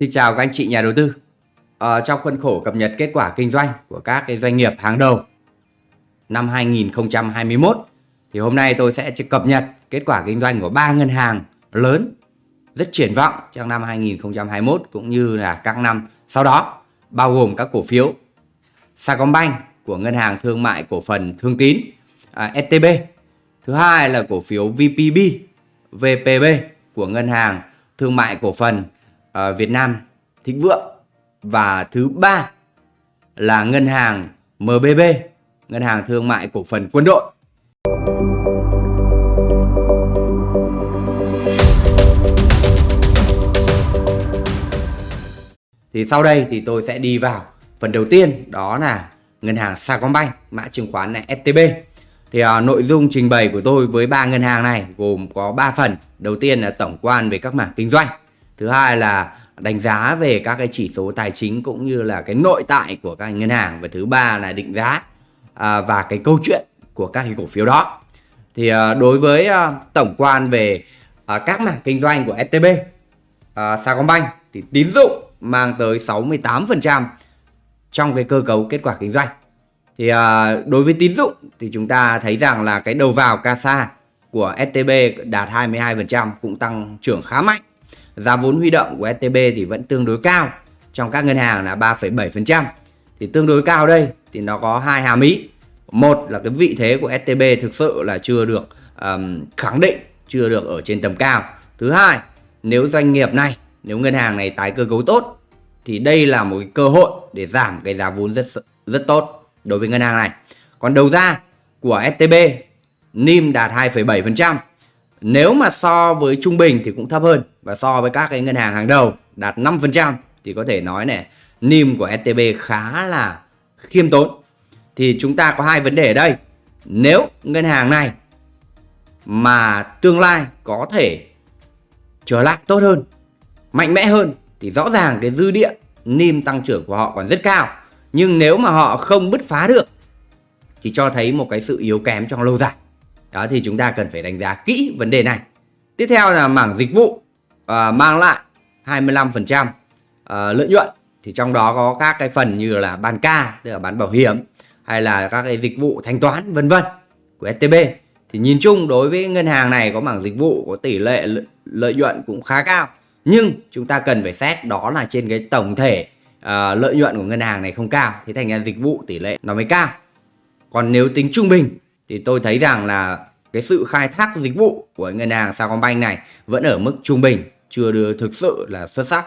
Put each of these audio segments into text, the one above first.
Xin chào các anh chị nhà đầu tư. À, trong khuôn khổ cập nhật kết quả kinh doanh của các cái doanh nghiệp hàng đầu năm 2021 thì hôm nay tôi sẽ cập nhật kết quả kinh doanh của ba ngân hàng lớn rất triển vọng trong năm 2021 cũng như là các năm sau đó bao gồm các cổ phiếu Sacombank của ngân hàng thương mại cổ phần Thương Tín à, STB. Thứ hai là cổ phiếu VPB VPB của ngân hàng thương mại cổ phần uh, Việt Nam Thịnh Vượng và thứ ba là ngân hàng MBB, ngân hàng thương mại cổ phần quân đội. Thì sau đây thì tôi sẽ đi vào phần đầu tiên đó là ngân hàng Sacombank, mã chứng khoán này STB. Thì uh, nội dung trình bày của tôi với ba ngân hàng này gồm có 3 phần. Đầu tiên là tổng quan về các mảng kinh doanh thứ hai là đánh giá về các cái chỉ số tài chính cũng như là cái nội tại của các ngân hàng. Và thứ ba là định giá à, và cái câu chuyện của các cái cổ phiếu đó. Thì à, đối với à, tổng quan về à, các mảng kinh doanh của STB à, Sacombank thì tín dụng mang tới 68% trong cái cơ cấu kết quả kinh doanh. Thì à, đối với tín dụng thì chúng ta thấy rằng là cái đầu vào CASA của STB đạt 22% cũng tăng trưởng khá mạnh. Giá vốn huy động của STB thì vẫn tương đối cao trong các ngân hàng là 3,7%. Thì tương đối cao đây thì nó có hai hàm ý. Một là cái vị thế của STB thực sự là chưa được um, khẳng định, chưa được ở trên tầm cao. Thứ hai, nếu doanh nghiệp này, nếu ngân hàng này tái cơ cấu tốt thì đây là một cái cơ hội để giảm cái giá vốn rất rất tốt đối với ngân hàng này. Còn đầu ra của STB NIM đạt 2,7%. Nếu mà so với trung bình thì cũng thấp hơn và so với các cái ngân hàng hàng đầu đạt 5% thì có thể nói này NIM của STB khá là khiêm tốn. Thì chúng ta có hai vấn đề ở đây. Nếu ngân hàng này mà tương lai có thể trở lại tốt hơn, mạnh mẽ hơn thì rõ ràng cái dư địa NIM tăng trưởng của họ còn rất cao. Nhưng nếu mà họ không bứt phá được thì cho thấy một cái sự yếu kém trong lâu dài. Đó thì chúng ta cần phải đánh giá kỹ vấn đề này. Tiếp theo là mảng dịch vụ à, mang lại 25% à, lợi nhuận. Thì trong đó có các cái phần như là bán ca tức là bán bảo hiểm hay là các cái dịch vụ thanh toán vân vân của STB thì nhìn chung đối với ngân hàng này có mảng dịch vụ có tỷ lệ lợi nhuận cũng khá cao. Nhưng chúng ta cần phải xét đó là trên cái tổng thể uh, lợi nhuận của ngân hàng này không cao. Thì thành ra dịch vụ tỷ lệ nó mới cao. Còn nếu tính trung bình thì tôi thấy rằng là cái sự khai thác dịch vụ của ngân hàng Sacombank này vẫn ở mức trung bình chưa được thực sự là xuất sắc.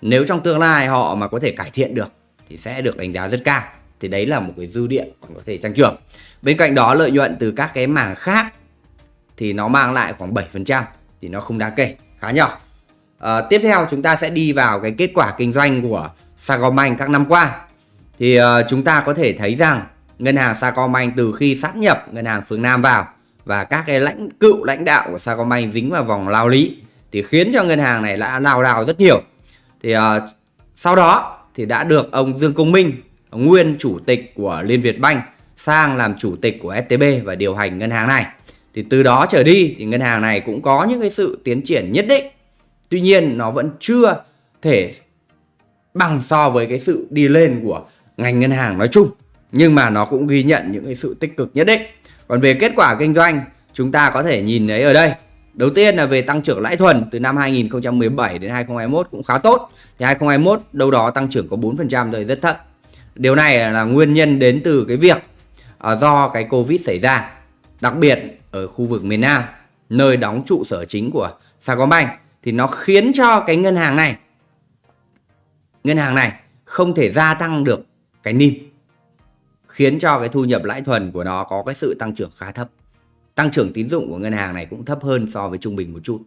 Nếu trong tương lai họ mà có thể cải thiện được thì sẽ được đánh giá rất cao. Thì đấy là một cái dư địa còn có thể tăng trưởng. Bên cạnh đó lợi nhuận từ các cái mảng khác thì nó mang lại khoảng 7% thì nó không đáng kể khá nhỏ. À, tiếp theo chúng ta sẽ đi vào cái kết quả kinh doanh của Sacombank các năm qua. Thì uh, chúng ta có thể thấy rằng ngân hàng Sacombank từ khi sát nhập ngân hàng phương Nam vào và các cái lãnh cựu lãnh đạo của Sacombank dính vào vòng lao lý thì khiến cho ngân hàng này đã lao đao rất nhiều. Thì uh, sau đó thì đã được ông Dương Công Minh nguyên chủ tịch của Liên Việt Bank sang làm chủ tịch của STB và điều hành ngân hàng này. Thì từ đó trở đi thì ngân hàng này cũng có những cái sự tiến triển nhất định. Tuy nhiên nó vẫn chưa thể bằng so với cái sự đi lên của ngành ngân hàng nói chung nhưng mà nó cũng ghi nhận những cái sự tích cực nhất định còn về kết quả kinh doanh chúng ta có thể nhìn thấy ở đây Đầu tiên là về tăng trưởng lãi thuần từ năm 2017 đến 2021 cũng khá tốt. Thì 2021 đâu đó tăng trưởng có 4% rồi rất thấp. Điều này là nguyên nhân đến từ cái việc à, do cái Covid xảy ra. Đặc biệt ở khu vực miền Nam, nơi đóng trụ sở chính của Sacombank thì nó khiến cho cái ngân hàng này ngân hàng này không thể gia tăng được cái NIM khiến cho cái thu nhập lãi thuần của nó có cái sự tăng trưởng khá thấp. Tăng trưởng tín dụng của ngân hàng này cũng thấp hơn so với trung bình một chút.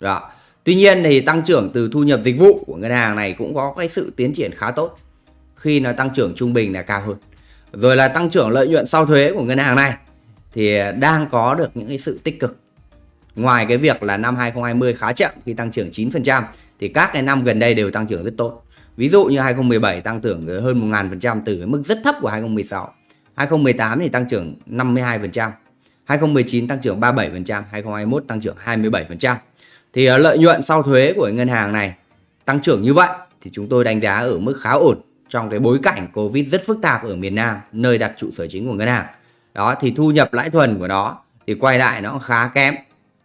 Đó. Tuy nhiên thì tăng trưởng từ thu nhập dịch vụ của ngân hàng này cũng có cái sự tiến triển khá tốt. Khi nó tăng trưởng trung bình là cao hơn. Rồi là tăng trưởng lợi nhuận sau thuế của ngân hàng này thì đang có được những cái sự tích cực. Ngoài cái việc là năm 2020 khá chậm khi tăng trưởng 9% thì các cái năm gần đây đều tăng trưởng rất tốt ví dụ như 2017 tăng trưởng hơn 1.000% từ cái mức rất thấp của 2016 2018 thì tăng trưởng 52% 2019 tăng trưởng 37%, 2021 tăng trưởng 27%. Thì ờ, lợi nhuận sau thuế của ngân hàng này tăng trưởng như vậy thì chúng tôi đánh giá ở mức khá ổn trong cái bối cảnh Covid rất phức tạp ở miền Nam, nơi đặt trụ sở chính của ngân hàng. Đó thì thu nhập lãi thuần của nó thì quay lại nó khá kém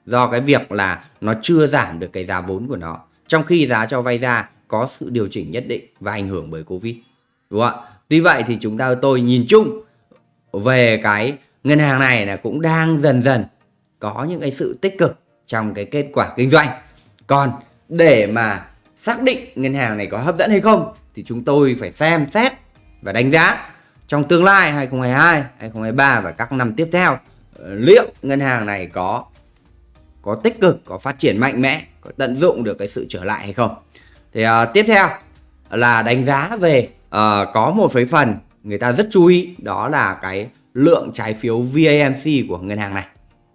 do cái việc là nó chưa giảm được cái giá vốn của nó. Trong khi giá cho vay ra có sự điều chỉnh nhất định và ảnh hưởng bởi Covid. Đúng không ạ? Tuy vậy thì chúng ta tôi nhìn chung về cái ngân hàng này là cũng đang dần dần có những cái sự tích cực trong cái kết quả kinh doanh. Còn để mà xác định ngân hàng này có hấp dẫn hay không thì chúng tôi phải xem xét và đánh giá trong tương lai 2022, 2023 và các năm tiếp theo liệu ngân hàng này có có tích cực, có phát triển mạnh mẽ, có tận dụng được cái sự trở lại hay không. Thì uh, tiếp theo là đánh giá về uh, có một cái phần người ta rất chú ý đó là cái lượng trái phiếu VAMC của ngân hàng này.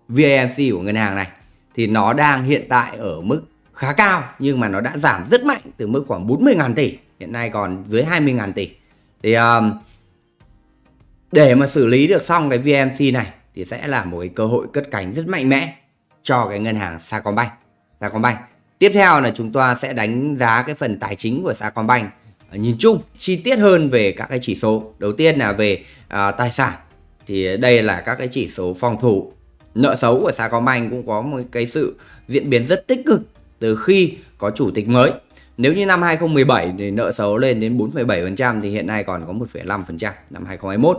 VAMC của ngân hàng này thì nó đang hiện tại ở mức khá cao nhưng mà nó đã giảm rất mạnh từ mức khoảng 40.000 tỷ hiện nay còn dưới 20.000 tỷ thì um, để mà xử lý được xong cái VMC này thì sẽ là một cái cơ hội cất cánh rất mạnh mẽ cho cái ngân hàng Sacombank Sacombank tiếp theo là chúng ta sẽ đánh giá cái phần tài chính của Sacombank à, nhìn chung chi tiết hơn về các cái chỉ số đầu tiên là về à, tài sản thì đây là các cái chỉ số phòng thủ nợ xấu của Sacombank cũng có một cái sự diễn biến rất tích cực từ khi có chủ tịch mới. Nếu như năm 2017 thì nợ xấu lên đến 4,7% thì hiện nay còn có 1,5% năm 2021.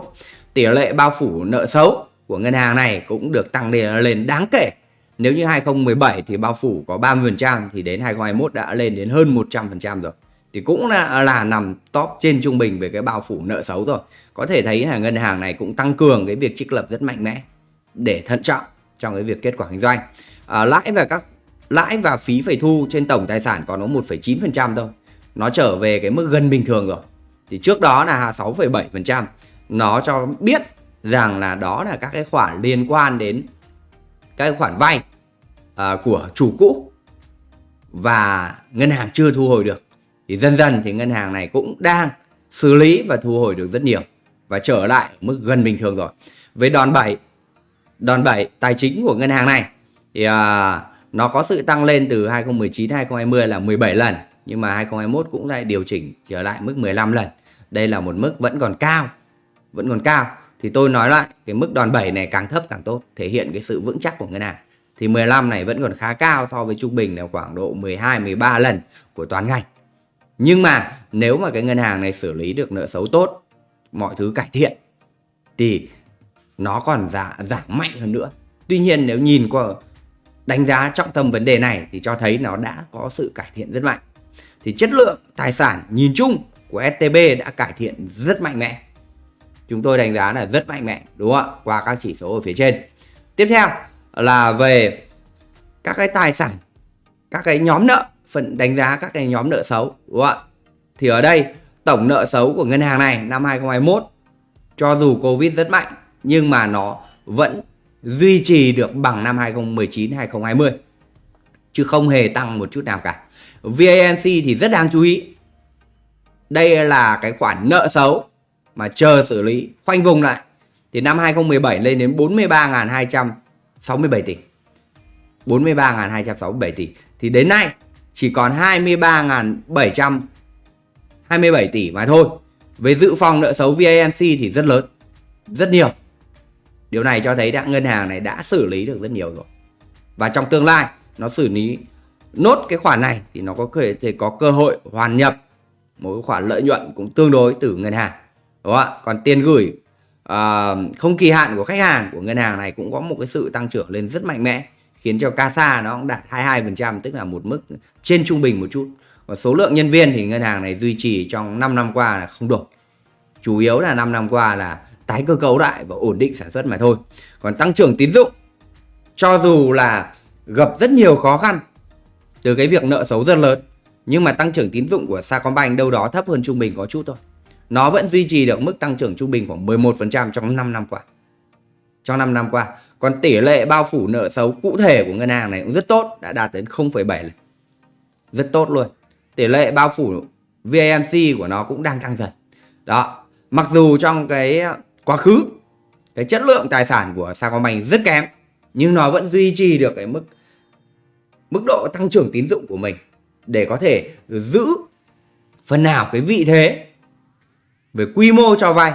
Tỷ lệ bao phủ nợ xấu của ngân hàng này cũng được tăng lên đáng kể. Nếu như 2017 thì bao phủ có 30% thì đến 2021 đã lên đến hơn 100% rồi. Thì cũng là, là nằm top trên trung bình về cái bao phủ nợ xấu rồi. Có thể thấy là ngân hàng này cũng tăng cường cái việc trích lập rất mạnh mẽ để thận trọng trong cái việc kết quả kinh doanh. À, lãi và các lãi và phí phải thu trên tổng tài sản còn có 1,9% thôi. Nó trở về cái mức gần bình thường rồi. Thì trước đó là 6,7%. Nó cho biết rằng là đó là các cái khoản liên quan đến các cái khoản vay à, của chủ cũ và ngân hàng chưa thu hồi được. Thì dần dần thì ngân hàng này cũng đang xử lý và thu hồi được rất nhiều và trở lại mức gần bình thường rồi. Với đòn bẩy đòn bẩy tài chính của ngân hàng này thì à, nó có sự tăng lên từ 2019 2020 là 17 lần nhưng mà 2021 cũng lại điều chỉnh trở lại mức 15 lần. Đây là một mức vẫn còn cao. Vẫn còn cao. Thì tôi nói lại cái mức đòn bẩy này càng thấp càng tốt, thể hiện cái sự vững chắc của ngân hàng. Thì 15 này vẫn còn khá cao so với trung bình là khoảng độ 12 13 lần của toàn ngành. Nhưng mà nếu mà cái ngân hàng này xử lý được nợ xấu tốt, mọi thứ cải thiện thì nó còn giảm giảm mạnh hơn nữa. Tuy nhiên nếu nhìn qua đánh giá trọng tâm vấn đề này thì cho thấy nó đã có sự cải thiện rất mạnh. Thì chất lượng tài sản nhìn chung của STB đã cải thiện rất mạnh mẽ. Chúng tôi đánh giá là rất mạnh mẽ đúng không ạ? Qua các chỉ số ở phía trên. Tiếp theo là về các cái tài sản, các cái nhóm nợ, phần đánh giá các cái nhóm nợ xấu đúng không ạ? Thì ở đây tổng nợ xấu của ngân hàng này năm 2021 cho dù Covid rất mạnh nhưng mà nó vẫn duy trì được bằng năm 2019 2020 chứ không hề tăng một chút nào cả. VANC thì rất đáng chú ý. Đây là cái khoản nợ xấu mà chờ xử lý khoanh vùng lại thì năm 2017 lên đến 43.267 tỷ. 43.267 tỷ thì đến nay chỉ còn 23.727 tỷ mà thôi. Với dự phòng nợ xấu VANC thì rất lớn, rất nhiều. Điều này cho thấy đã ngân hàng này đã xử lý được rất nhiều rồi. Và trong tương lai nó xử lý nốt cái khoản này thì nó có thể có cơ hội hoàn nhập một cái khoản lợi nhuận cũng tương đối từ ngân hàng. Đúng không ạ? Còn tiền gửi uh, không kỳ hạn của khách hàng của ngân hàng này cũng có một cái sự tăng trưởng lên rất mạnh mẽ khiến cho CASA nó cũng đạt 22% tức là một mức trên trung bình một chút. Còn số lượng nhân viên thì ngân hàng này duy trì trong 5 năm qua là không đổi. Chủ yếu là 5 năm qua là tái cơ cấu lại và ổn định sản xuất mà thôi. Còn tăng trưởng tín dụng cho dù là gặp rất nhiều khó khăn từ cái việc nợ xấu rất lớn nhưng mà tăng trưởng tín dụng của Sacombank đâu đó thấp hơn trung bình có chút thôi. Nó vẫn duy trì được mức tăng trưởng trung bình khoảng 11% trong 5 năm qua. Trong 5 năm qua. Còn tỷ lệ bao phủ nợ xấu cụ thể của ngân hàng này cũng rất tốt, đã đạt đến 0,7 lần. Rất tốt luôn. Tỷ lệ bao phủ VAMC của nó cũng đang tăng dần. Đó. Mặc dù trong cái quá khứ cái chất lượng tài sản của Sacombank rất kém nhưng nó vẫn duy trì được cái mức mức độ tăng trưởng tín dụng của mình để có thể giữ phần nào cái vị thế về quy mô cho vay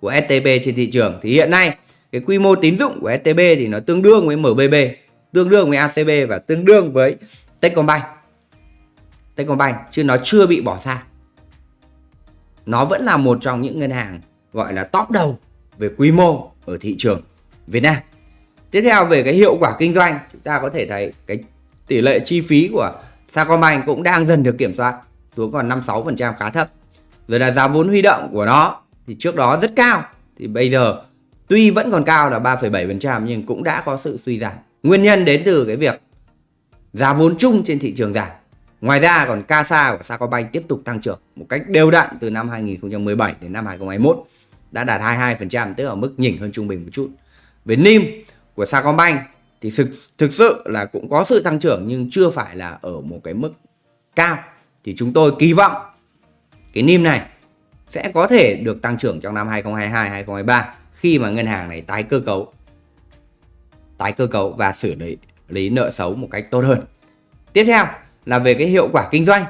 của STB trên thị trường thì hiện nay cái quy mô tín dụng của STB thì nó tương đương với MBB, tương đương với ACB và tương đương với Techcombank. Techcombank chứ nó chưa bị bỏ xa. Nó vẫn là một trong những ngân hàng gọi là top đầu về quy mô ở thị trường Việt Nam. Tiếp theo về cái hiệu quả kinh doanh, chúng ta có thể thấy cái tỷ lệ chi phí của Sacombank cũng đang dần được kiểm soát xuống còn 56% khá thấp. Rồi là giá vốn huy động của nó thì trước đó rất cao thì bây giờ tuy vẫn còn cao là 3,7% nhưng cũng đã có sự suy giảm. Nguyên nhân đến từ cái việc giá vốn chung trên thị trường giảm. Ngoài ra còn CASA của Sacombank tiếp tục tăng trưởng một cách đều đặn từ năm 2017 đến năm 2021 đã đạt 22% tức là mức nhỉnh hơn trung bình một chút. Về NIM của Sacombank thì thực, thực sự là cũng có sự tăng trưởng nhưng chưa phải là ở một cái mức cao. Thì chúng tôi kỳ vọng cái NIM này sẽ có thể được tăng trưởng trong năm 2022 2023 khi mà ngân hàng này tái cơ cấu tái cơ cấu và xử lý, lý nợ xấu một cách tốt hơn. Tiếp theo là về cái hiệu quả kinh doanh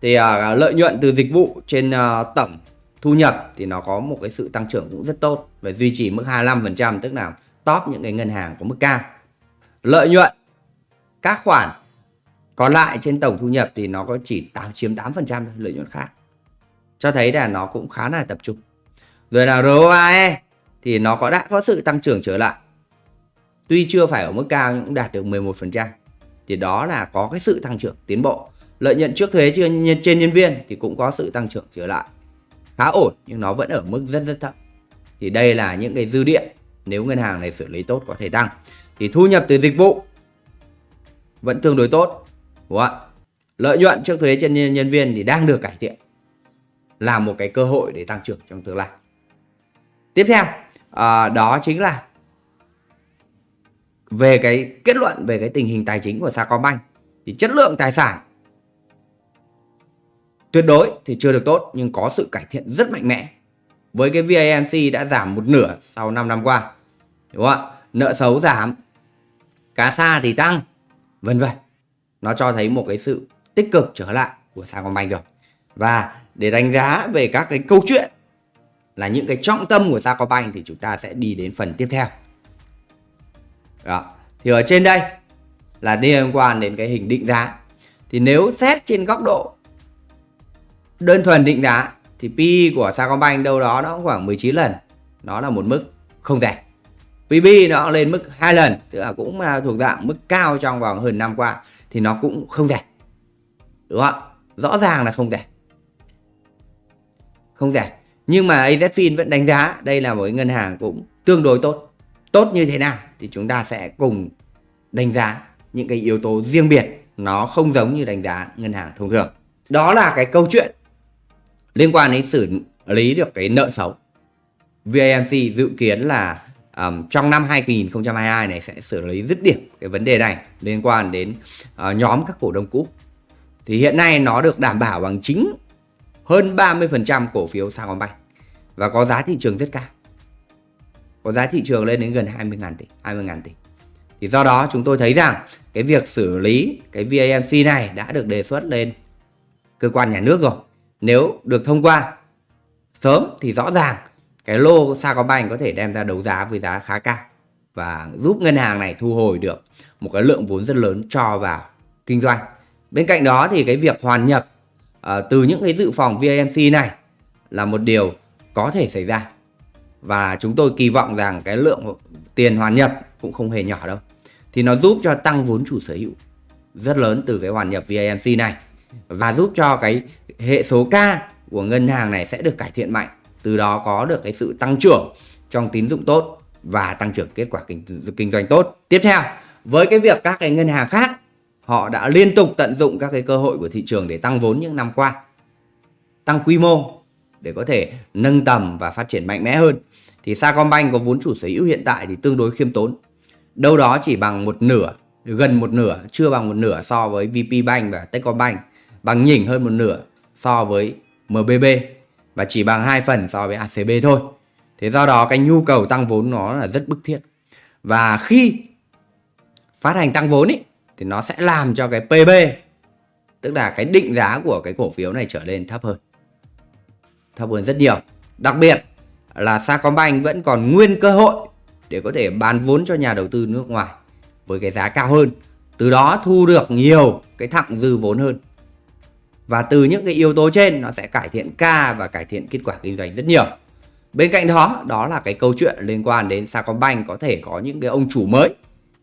thì uh, lợi nhuận từ dịch vụ trên uh, tổng thu nhập thì nó có một cái sự tăng trưởng cũng rất tốt và duy trì mức 25% tức là top những cái ngân hàng có mức cao. Lợi nhuận các khoản còn lại trên tổng thu nhập thì nó có chỉ 8, chiếm 8% thôi lợi nhuận khác. Cho thấy là nó cũng khá là tập trung. Rồi là ROAE thì nó có đã có sự tăng trưởng trở lại. Tuy chưa phải ở mức cao nhưng cũng đạt được 11%. Thì đó là có cái sự tăng trưởng tiến bộ. Lợi nhuận trước thuế trên nhân viên thì cũng có sự tăng trưởng trở lại. Khá ổn nhưng nó vẫn ở mức rất rất thấp. Thì đây là những cái dư địa nếu ngân hàng này xử lý tốt có thể tăng. Thì thu nhập từ dịch vụ vẫn tương đối tốt. Đúng không ạ? Lợi nhuận trước thuế trên nhân viên thì đang được cải thiện. Là một cái cơ hội để tăng trưởng trong tương lai. Tiếp theo, à, đó chính là về cái kết luận về cái tình hình tài chính của Sacombank. Thì chất lượng tài sản tuyệt đối thì chưa được tốt nhưng có sự cải thiện rất mạnh mẽ. Với cái VAMC đã giảm một nửa sau 5 năm qua đúng không ạ? Nợ xấu giảm cá sa thì tăng vân vân. Nó cho thấy một cái sự tích cực trở lại của Sacombank rồi. Và để đánh giá về các cái câu chuyện là những cái trọng tâm của Sacombank thì chúng ta sẽ đi đến phần tiếp theo. Đó. thì ở trên đây là liên quan đến cái hình định giá. Thì nếu xét trên góc độ đơn thuần định giá thì PE của Sacombank đâu đó nó khoảng 19 lần. Nó là một mức không rẻ. PB nó lên mức hai lần, tức là cũng là thuộc dạng mức cao trong vòng hơn năm qua thì nó cũng không rẻ. Đúng không ạ? Rõ ràng là không rẻ không rẻ. Nhưng mà AZFIN vẫn đánh giá đây là một ngân hàng cũng tương đối tốt. Tốt như thế nào thì chúng ta sẽ cùng đánh giá những cái yếu tố riêng biệt. Nó không giống như đánh giá ngân hàng thông thường. Đó là cái câu chuyện liên quan đến xử lý được cái nợ xấu. VAMC dự kiến là um, trong năm 2022 này sẽ xử lý dứt điểm cái vấn đề này liên quan đến uh, nhóm các cổ đông cũ. Thì hiện nay nó được đảm bảo bằng chính hơn 30% cổ phiếu Sacombank và có giá thị trường rất cao. Có giá thị trường lên đến gần 20.000 tỷ, 20.000 tỷ. Thì do đó chúng tôi thấy rằng cái việc xử lý cái VAMC này đã được đề xuất lên cơ quan nhà nước rồi. Nếu được thông qua sớm thì rõ ràng cái lô Sacombank có thể đem ra đấu giá với giá khá cao và giúp ngân hàng này thu hồi được một cái lượng vốn rất lớn cho vào kinh doanh. Bên cạnh đó thì cái việc hoàn nhập à, từ những cái dự phòng VAMC này là một điều có thể xảy ra. Và chúng tôi kỳ vọng rằng cái lượng tiền hoàn nhập cũng không hề nhỏ đâu. Thì nó giúp cho tăng vốn chủ sở hữu rất lớn từ cái hoàn nhập VAMC này. Và giúp cho cái hệ số K của ngân hàng này sẽ được cải thiện mạnh. Từ đó có được cái sự tăng trưởng trong tín dụng tốt và tăng trưởng kết quả kinh, kinh doanh tốt. Tiếp theo với cái việc các cái ngân hàng khác họ đã liên tục tận dụng các cái cơ hội của thị trường để tăng vốn những năm qua tăng quy mô để có thể nâng tầm và phát triển mạnh mẽ hơn. Thì Sacombank có vốn chủ sở hữu hiện tại thì tương đối khiêm tốn. Đâu đó chỉ bằng một nửa gần một nửa chưa bằng một nửa so với VP Bank và Techcombank bằng nhỉnh hơn một nửa so với MBB và chỉ bằng hai phần so với ACB thôi. Thế do đó cái nhu cầu tăng vốn nó là rất bức thiết. Và khi phát hành tăng vốn ý, thì nó sẽ làm cho cái PB tức là cái định giá của cái cổ phiếu này trở lên thấp hơn. Thấp hơn rất nhiều. Đặc biệt là Sacombank vẫn còn nguyên cơ hội để có thể bán vốn cho nhà đầu tư nước ngoài với cái giá cao hơn, từ đó thu được nhiều cái thặng dư vốn hơn. Và từ những cái yếu tố trên, nó sẽ cải thiện ca và cải thiện kết quả kinh doanh rất nhiều. Bên cạnh đó đó là cái câu chuyện liên quan đến Sacombank có thể có những cái ông chủ mới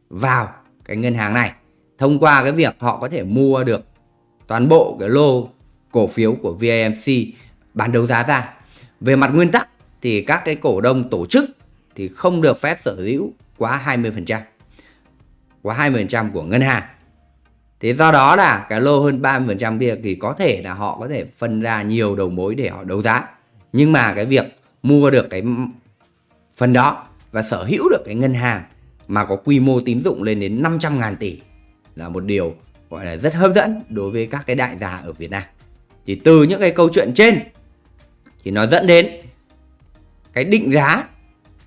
vào cái ngân hàng này thông qua cái việc họ có thể mua được toàn bộ cái lô cổ phiếu của VAMC bán đấu giá ra về mặt nguyên tắc thì các cái cổ đông tổ chức thì không được phép sở hữu quá 20% quá 20% của ngân hàng Thế do đó là cái lô hơn 30% kia thì có thể là họ có thể phân ra nhiều đầu mối để họ đấu giá. Nhưng mà cái việc mua được cái phần đó và sở hữu được cái ngân hàng mà có quy mô tín dụng lên đến 500 ngàn tỷ là một điều gọi là rất hấp dẫn đối với các cái đại gia ở Việt Nam. Thì từ những cái câu chuyện trên thì nó dẫn đến cái định giá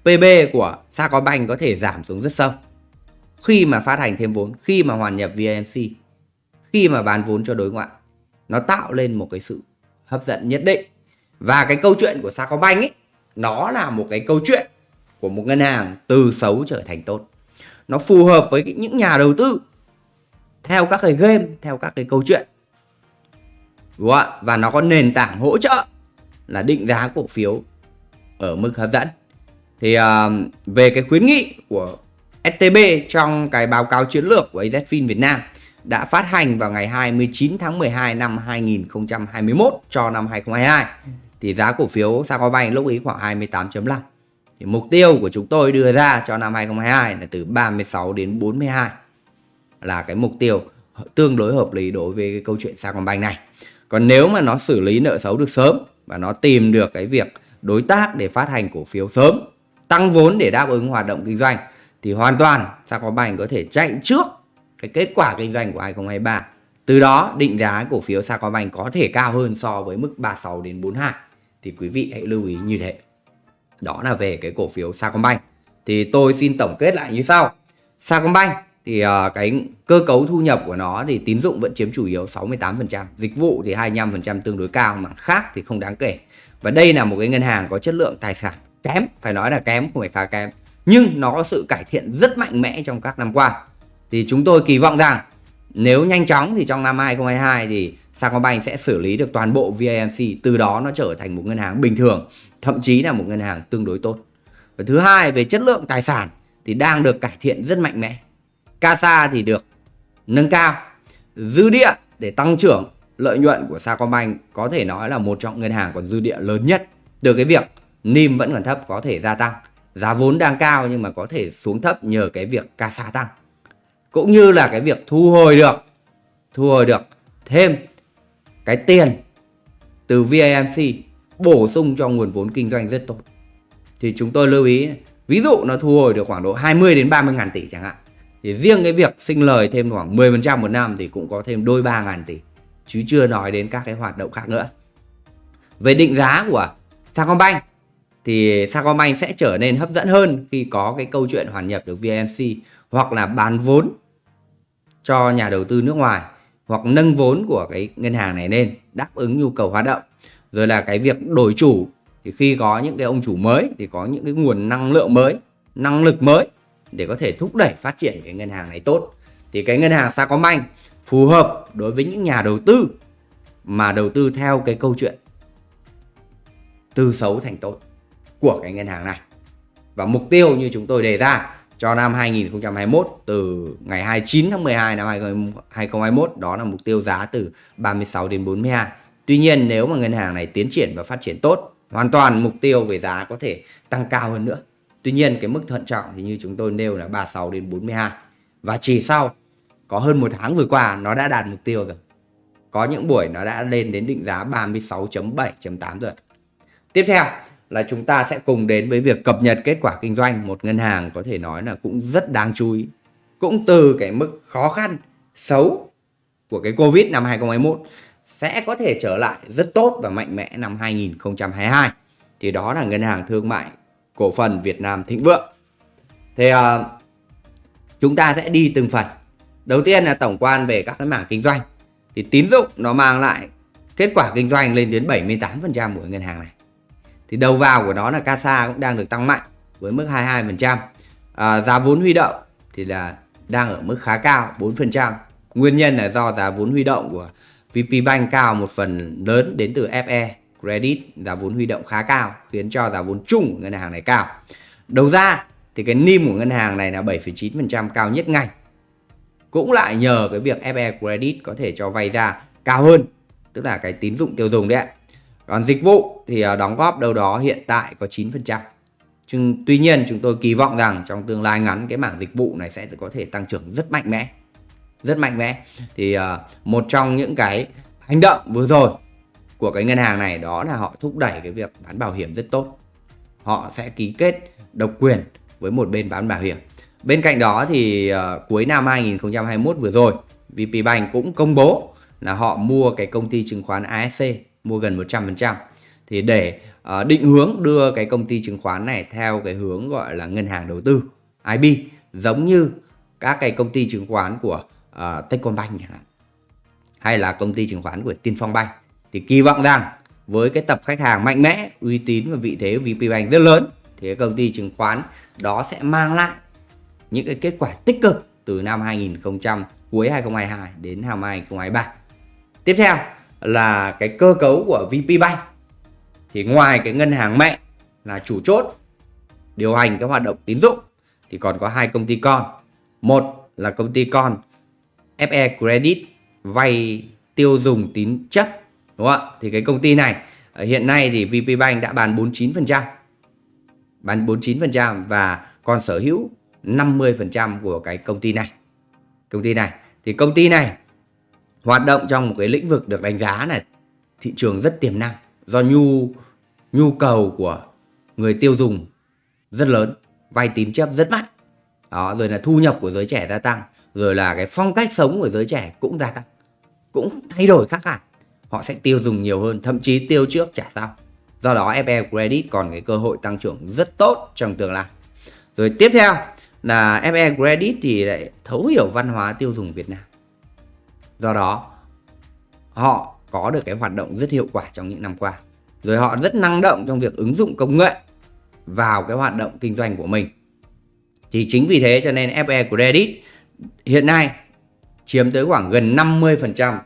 PB của Sacombank có thể giảm xuống rất sâu khi mà phát hành thêm vốn, khi mà hoàn nhập VMC, khi mà bán vốn cho đối ngoại. Nó tạo lên một cái sự hấp dẫn nhất định. Và cái câu chuyện của Sacombank ấy, nó là một cái câu chuyện của một ngân hàng từ xấu trở thành tốt. Nó phù hợp với những nhà đầu tư theo các cái game, theo các cái câu chuyện. Đúng không? Và nó có nền tảng hỗ trợ là định giá cổ phiếu ở mức hấp dẫn. Thì uh, về cái khuyến nghị của STB trong cái báo cáo chiến lược của AZFIN Việt Nam đã phát hành vào ngày 29 tháng 12 năm 2021 cho năm 2022 thì giá cổ phiếu Sacombank lúc ấy khoảng 28.5 thì mục tiêu của chúng tôi đưa ra cho năm 2022 là từ 36 đến 42 là cái mục tiêu tương đối hợp lý đối với cái câu chuyện Sacombank này còn nếu mà nó xử lý nợ xấu được sớm và nó tìm được cái việc đối tác để phát hành cổ phiếu sớm, tăng vốn để đáp ứng hoạt động kinh doanh, thì hoàn toàn Sacombank có thể chạy trước cái kết quả kinh doanh của 2023. Từ đó, định giá cổ phiếu Sacombank có thể cao hơn so với mức 36 đến 42. Thì quý vị hãy lưu ý như thế. Đó là về cái cổ phiếu Sacombank. Thì tôi xin tổng kết lại như sau. Sacombank thì uh, cái cơ cấu thu nhập của nó thì tín dụng vẫn chiếm chủ yếu 68%, dịch vụ thì 25% tương đối cao mà khác thì không đáng kể. Và đây là một cái ngân hàng có chất lượng tài sản kém, phải nói là kém không phải khá kém nhưng nó có sự cải thiện rất mạnh mẽ trong các năm qua. Thì chúng tôi kỳ vọng rằng nếu nhanh chóng thì trong năm 2022 thì Sacombank sẽ xử lý được toàn bộ VAMC từ đó nó trở thành một ngân hàng bình thường thậm chí là một ngân hàng tương đối tốt. Và thứ hai về chất lượng tài sản thì đang được cải thiện rất mạnh mẽ. CASA thì được nâng cao. Dư địa để tăng trưởng, lợi nhuận của Sacombank có thể nói là một trong ngân hàng có dư địa lớn nhất. Từ cái việc NIM vẫn còn thấp có thể gia tăng. Giá vốn đang cao nhưng mà có thể xuống thấp nhờ cái việc CASA tăng. Cũng như là cái việc thu hồi được, thu hồi được thêm cái tiền từ VAMC bổ sung cho nguồn vốn kinh doanh rất tốt. Thì chúng tôi lưu ý, ví dụ nó thu hồi được khoảng độ 20 đến 30 ngàn tỷ chẳng hạn thì riêng cái việc sinh lời thêm khoảng 10% một năm thì cũng có thêm đôi 3 ngàn tỷ, chứ chưa nói đến các cái hoạt động khác nữa. Về định giá của Sacombank thì Sacombank sẽ trở nên hấp dẫn hơn khi có cái câu chuyện hoàn nhập được VMC hoặc là bán vốn cho nhà đầu tư nước ngoài hoặc nâng vốn của cái ngân hàng này lên, đáp ứng nhu cầu hoạt động. Rồi là cái việc đổi chủ, thì khi có những cái ông chủ mới thì có những cái nguồn năng lượng mới, năng lực mới để có thể thúc đẩy phát triển cái ngân hàng này tốt thì cái ngân hàng Sacombank phù hợp đối với những nhà đầu tư mà đầu tư theo cái câu chuyện từ xấu thành tốt của cái ngân hàng này. Và mục tiêu như chúng tôi đề ra cho năm 2021 từ ngày 29 tháng 12 năm 2021 đó là mục tiêu giá từ 36 đến 42. Tuy nhiên nếu mà ngân hàng này tiến triển và phát triển tốt, hoàn toàn mục tiêu về giá có thể tăng cao hơn nữa. Tuy nhiên cái mức thận trọng thì như chúng tôi nêu là 36 đến 42. Và chỉ sau có hơn một tháng vừa qua nó đã đạt mục tiêu rồi. Có những buổi nó đã lên đến định giá 36.7.8 rồi. Tiếp theo là chúng ta sẽ cùng đến với việc cập nhật kết quả kinh doanh một ngân hàng có thể nói là cũng rất đáng chú ý. Cũng từ cái mức khó khăn, xấu của cái Covid năm 2021 sẽ có thể trở lại rất tốt và mạnh mẽ năm 2022. Thì đó là ngân hàng thương mại cổ phần Việt Nam Thịnh Vượng. Thì uh, chúng ta sẽ đi từng phần. Đầu tiên là tổng quan về các cái mảng kinh doanh. thì tín dụng nó mang lại kết quả kinh doanh lên đến 78% của ngân hàng này. Thì đầu vào của nó là CASA cũng đang được tăng mạnh với mức 22%. À, giá vốn huy động thì là đang ở mức khá cao 4%. Nguyên nhân là do giá vốn huy động của VP Bank cao một phần lớn đến từ FE Credit, giá vốn huy động khá cao khiến cho giá vốn chung của ngân hàng này cao. Đầu ra thì cái NIM của ngân hàng này là 7,9% cao nhất ngành. Cũng lại nhờ cái việc FE Credit có thể cho vay ra cao hơn, tức là cái tín dụng tiêu dùng đấy Còn dịch vụ thì à, đóng góp đâu đó hiện tại có 9%. Nhưng tuy nhiên chúng tôi kỳ vọng rằng trong tương lai ngắn cái mảng dịch vụ này sẽ có thể tăng trưởng rất mạnh mẽ. Rất mạnh mẽ. Thì uh, một trong những cái hành động vừa rồi của cái ngân hàng này đó là họ thúc đẩy cái việc bán bảo hiểm rất tốt. Họ sẽ ký kết độc quyền với một bên bán bảo hiểm. Bên cạnh đó thì uh, cuối năm 2021 vừa rồi, VP Bank cũng công bố là họ mua cái công ty chứng khoán ASC, mua gần 100%. Thì để uh, định hướng đưa cái công ty chứng khoán này theo cái hướng gọi là ngân hàng đầu tư, IB, giống như các cái công ty chứng khoán của uh, Techcombank chẳng hạn. Hay là công ty chứng khoán của Tiên Phong Bank. Thì kỳ vọng rằng với cái tập khách hàng mạnh mẽ, uy tín và vị thế của VP Bank rất lớn thì cái công ty chứng khoán đó sẽ mang lại những cái kết quả tích cực từ năm 2000 cuối 2022 đến năm 2023. Tiếp theo là cái cơ cấu của VP Bank. Thì ngoài cái ngân hàng mẹ là chủ chốt điều hành cái hoạt động tín dụng thì còn có hai công ty con. Một là công ty con FE Credit vay tiêu dùng tín chấp đúng không ạ? Thì cái công ty này ờ, hiện nay thì VPBank đã bán 49%. Bán 49% và còn sở hữu 50% của cái công ty này. Công ty này thì công ty này hoạt động trong một cái lĩnh vực được đánh giá là thị trường rất tiềm năng do nhu nhu cầu của người tiêu dùng rất lớn, vay tín chấp rất mạnh. Đó, rồi là thu nhập của giới trẻ gia tăng, rồi là cái phong cách sống của giới trẻ cũng gia tăng. Cũng thay đổi khác hẳn. Họ sẽ tiêu dùng nhiều hơn, thậm chí tiêu trước trả sau. Do đó FE Credit còn cái cơ hội tăng trưởng rất tốt trong tương lai. Rồi tiếp theo là FE Credit thì lại thấu hiểu văn hóa tiêu dùng Việt Nam. Do đó họ có được cái hoạt động rất hiệu quả trong những năm qua. Rồi họ rất năng động trong việc ứng dụng công nghệ vào cái hoạt động kinh doanh của mình. Thì chính vì thế cho nên FE Credit hiện nay chiếm tới khoảng gần 50%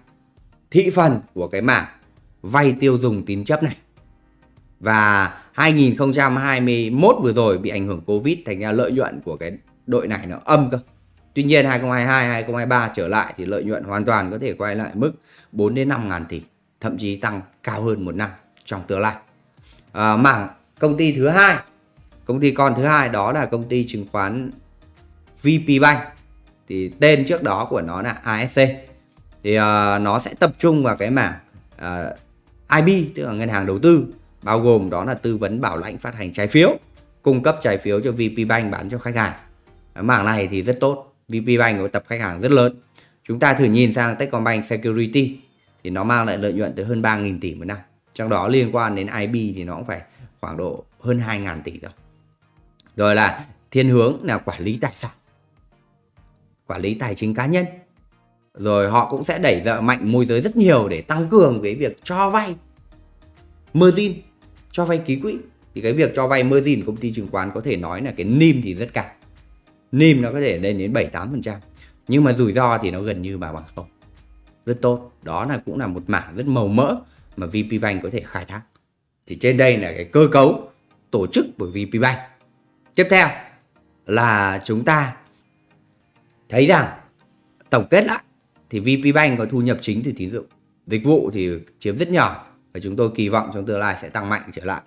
thị phần của cái mảng vay tiêu dùng tín chấp này. Và 2021 vừa rồi bị ảnh hưởng Covid thành ra lợi nhuận của cái đội này nó âm cơ. Tuy nhiên 2022 2023 trở lại thì lợi nhuận hoàn toàn có thể quay lại mức 4 đến 5 ngàn tỷ, thậm chí tăng cao hơn một năm trong tương lai. À, mảng công ty thứ hai, công ty con thứ hai đó là công ty chứng khoán VP Bank. Thì tên trước đó của nó là ASC. Thì uh, nó sẽ tập trung vào cái mảng ờ, uh, IB tức là ngân hàng đầu tư bao gồm đó là tư vấn bảo lãnh phát hành trái phiếu, cung cấp trái phiếu cho VP Bank bán cho khách hàng. Mảng này thì rất tốt, VP Bank có tập khách hàng rất lớn. Chúng ta thử nhìn sang Techcombank Security thì nó mang lại lợi nhuận tới hơn 3.000 tỷ một năm. Trong đó liên quan đến IB thì nó cũng phải khoảng độ hơn 2.000 tỷ rồi. Rồi là thiên hướng là quản lý tài sản. Quản lý tài chính cá nhân. Rồi họ cũng sẽ đẩy dợ mạnh môi giới rất nhiều để tăng cường cái việc cho vay margin, cho vay ký quỹ thì cái việc cho vay margin công ty chứng khoán có thể nói là cái NIM thì rất cao. NIM nó có thể lên đến 7-8%. Nhưng mà rủi ro thì nó gần như bà bằng không. Rất tốt. Đó là cũng là một mảng rất màu mỡ mà VP Bank có thể khai thác. Thì trên đây là cái cơ cấu tổ chức của VP Bank. Tiếp theo là chúng ta thấy rằng tổng kết lại thì VP Bank có thu nhập chính từ tín dụng. Dịch vụ thì chiếm rất nhỏ và chúng tôi kỳ vọng trong tương lai sẽ tăng mạnh trở lại.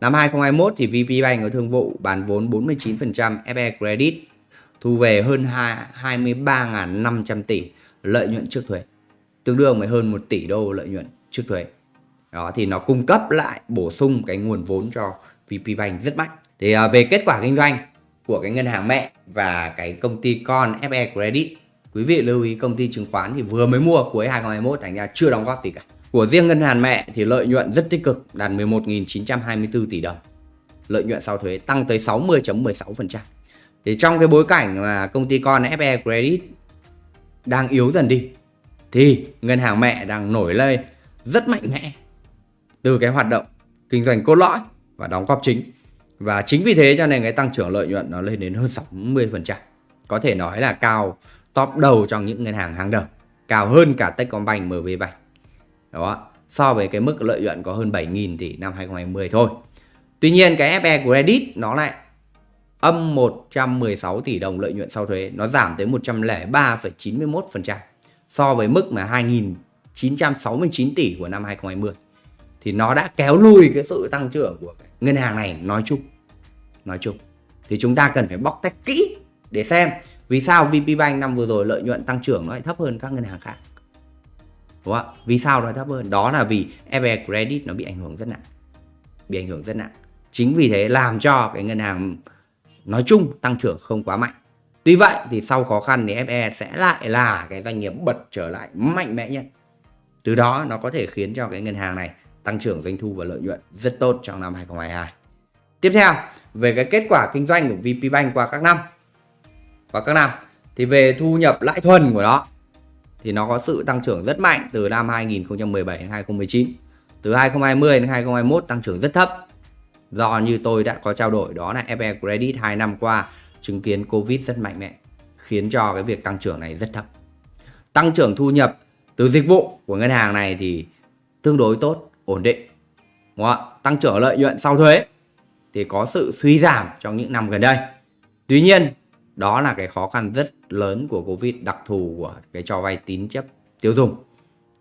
Năm 2021 thì VP Bank có thương vụ bán vốn 49% FE Credit, thu về hơn 23.500 tỷ lợi nhuận trước thuế tương đương với hơn 1 tỷ đô lợi nhuận trước thuế đó, thì nó cung cấp lại, bổ sung cái nguồn vốn cho VP Bank rất mạnh thì à, về kết quả kinh doanh của cái ngân hàng mẹ và cái công ty con FE Credit quý vị lưu ý công ty chứng khoán thì vừa mới mua cuối 2021 thành ra chưa đóng góp gì cả của riêng ngân hàng mẹ thì lợi nhuận rất tích cực, đạt 11.924 tỷ đồng lợi nhuận sau thuế tăng tới 60.16% thì trong cái bối cảnh mà công ty con FE Credit đang yếu dần đi, thì ngân hàng mẹ đang nổi lên rất mạnh mẽ từ cái hoạt động kinh doanh cốt lõi và đóng góp chính. Và chính vì thế cho nên cái tăng trưởng lợi nhuận nó lên đến hơn 60%. Có thể nói là cao top đầu trong những ngân hàng hàng đầu, cao hơn cả Techcombank, MB Bank. Đó, so với cái mức lợi nhuận có hơn 7.000 tỷ năm 2020 thôi. Tuy nhiên cái FE Credit nó lại âm 116 tỷ đồng lợi nhuận sau thuế, nó giảm tới 103,91% so với mức mà 2.969 tỷ của năm 2020 thì nó đã kéo lùi cái sự tăng trưởng của ngân hàng này nói chung nói chung thì chúng ta cần phải bóc tách kỹ để xem vì sao VPBank năm vừa rồi lợi nhuận tăng trưởng nó lại thấp hơn các ngân hàng khác? Đúng không vì sao nó thấp hơn? Đó là vì FE Credit nó bị ảnh hưởng rất nặng. Bị ảnh hưởng rất nặng. Chính vì thế làm cho cái ngân hàng nói chung tăng trưởng không quá mạnh. Tuy vậy thì sau khó khăn thì FE sẽ lại là cái doanh nghiệp bật trở lại mạnh mẽ nhất. Từ đó nó có thể khiến cho cái ngân hàng này tăng trưởng doanh thu và lợi nhuận rất tốt trong năm 2022. Tiếp theo, về cái kết quả kinh doanh của VPBank qua các năm và các năm thì về thu nhập lãi thuần của nó, thì nó có sự tăng trưởng rất mạnh từ năm 2017 đến 2019. Từ 2020 đến 2021 tăng trưởng rất thấp. Do như tôi đã có trao đổi, đó là FE Credit 2 năm qua chứng kiến Covid rất mạnh mẽ, khiến cho cái việc tăng trưởng này rất thấp. Tăng trưởng thu nhập từ dịch vụ của ngân hàng này thì tương đối tốt, ổn định, Đúng không? tăng trưởng lợi nhuận sau thuế thì có sự suy giảm trong những năm gần đây tuy nhiên đó là cái khó khăn rất lớn của Covid, đặc thù của cái cho vay tín chấp tiêu dùng.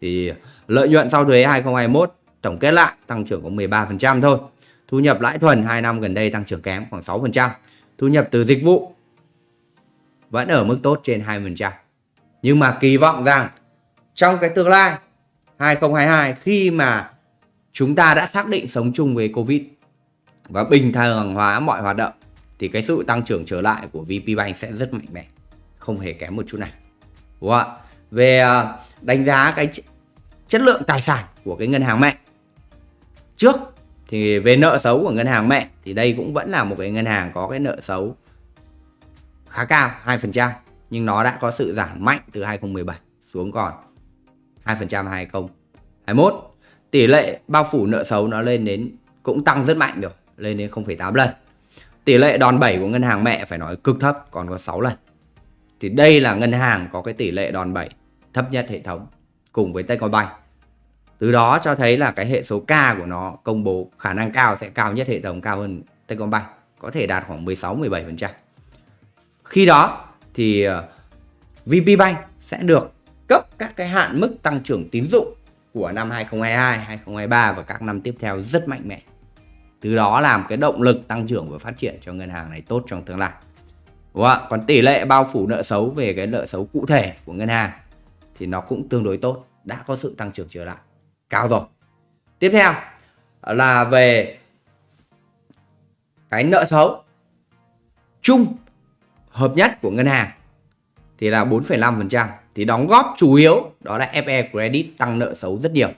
Thì lợi nhuận sau thuế 2021 tổng kết lại tăng trưởng có 13% thôi. Thu nhập lãi thuần 2 năm gần đây tăng trưởng kém khoảng 6% thu nhập từ dịch vụ vẫn ở mức tốt trên 20% nhưng mà kỳ vọng rằng trong cái tương lai 2022 khi mà chúng ta đã xác định sống chung với Covid và bình thường hóa mọi hoạt động thì cái sự tăng trưởng trở lại của VPBank sẽ rất mạnh mẽ, không hề kém một chút nào. Đúng không ạ? Về à, đánh giá cái chất lượng tài sản của cái ngân hàng mẹ. Trước thì về nợ xấu của ngân hàng mẹ thì đây cũng vẫn là một cái ngân hàng có cái nợ xấu khá cao 2% nhưng nó đã có sự giảm mạnh từ 2017 xuống còn 2% 2021 tỷ lệ bao phủ nợ xấu nó lên đến cũng tăng rất mạnh rồi lên đến 0,8 lần tỷ lệ đòn bẩy của ngân hàng mẹ phải nói cực thấp còn có 6 lần. Thì đây là ngân hàng có cái tỷ lệ đòn bẩy thấp nhất hệ thống cùng với Techcombank. Từ đó cho thấy là cái hệ số K của nó công bố khả năng cao sẽ cao nhất hệ thống cao hơn Techcombank có thể đạt khoảng 16-17% khi đó thì ờ, VPBank sẽ được cấp các cái hạn mức tăng trưởng tín dụng của năm 2022, 2023 và các năm tiếp theo rất mạnh mẽ. Từ đó làm cái động lực tăng trưởng và phát triển cho ngân hàng này tốt trong tương lai. Đúng không? Còn tỷ lệ bao phủ nợ xấu về cái nợ xấu cụ thể của ngân hàng thì nó cũng tương đối tốt, đã có sự tăng trưởng trở lại cao rồi. Tiếp theo là về cái nợ xấu chung hợp nhất của ngân hàng thì là 4,5% thì đóng góp chủ yếu đó là FE Credit tăng nợ xấu rất nhiều.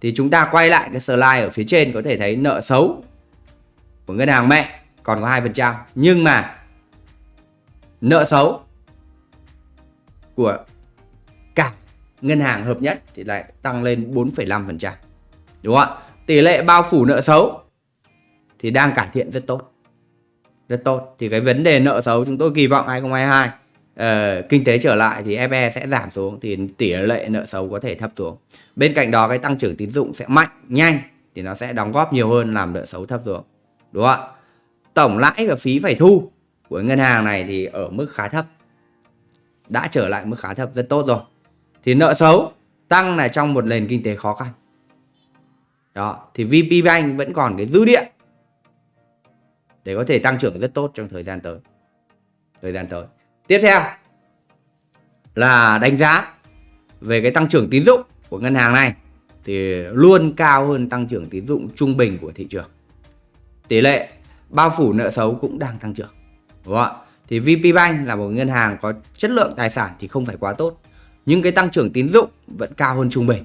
Thì chúng ta quay lại cái slide ở phía trên có thể thấy nợ xấu của ngân hàng mẹ còn có 2%. Nhưng mà nợ xấu của cả ngân hàng hợp nhất thì lại tăng lên 4,5%. Đúng không ạ? Tỷ lệ bao phủ nợ xấu thì đang cải thiện rất tốt. Rất tốt. Thì cái vấn đề nợ xấu chúng tôi kỳ vọng 2022 uh, ờ, kinh tế trở lại thì FE sẽ giảm xuống thì tỷ lệ nợ xấu có thể thấp xuống. Bên cạnh đó cái tăng trưởng tín dụng sẽ mạnh, nhanh thì nó sẽ đóng góp nhiều hơn làm nợ xấu thấp xuống. Đúng không ạ? Tổng lãi và phí phải thu của ngân hàng này thì ở mức khá thấp. Đã trở lại mức khá thấp rất tốt rồi. Thì nợ xấu tăng là trong một nền kinh tế khó khăn. Đó, thì VP Bank vẫn còn cái dư địa để có thể tăng trưởng rất tốt trong thời gian tới. Thời gian tới. Tiếp theo là đánh giá về cái tăng trưởng tín dụng của ngân hàng này thì luôn cao hơn tăng trưởng tín dụng trung bình của thị trường. Tỷ lệ bao phủ nợ xấu cũng đang tăng trưởng. Đúng không ạ? Thì VPBank là một ngân hàng có chất lượng tài sản thì không phải quá tốt. Nhưng cái tăng trưởng tín dụng vẫn cao hơn trung bình.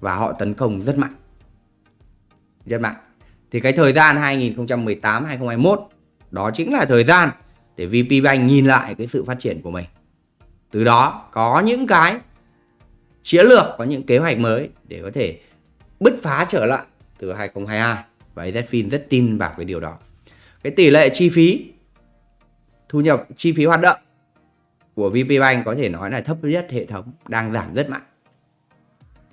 Và họ tấn công rất mạnh. Rất mạnh. Thì cái thời gian 2018-2021 đó chính là thời gian để VP Bank nhìn lại cái sự phát triển của mình. Từ đó có những cái chiến lược, có những kế hoạch mới để có thể bứt phá trở lại từ 2022 và AZFIN rất tin vào cái điều đó. Cái tỷ lệ chi phí, thu nhập, chi phí hoạt động của VPBank có thể nói là thấp nhất hệ thống, đang giảm rất mạnh.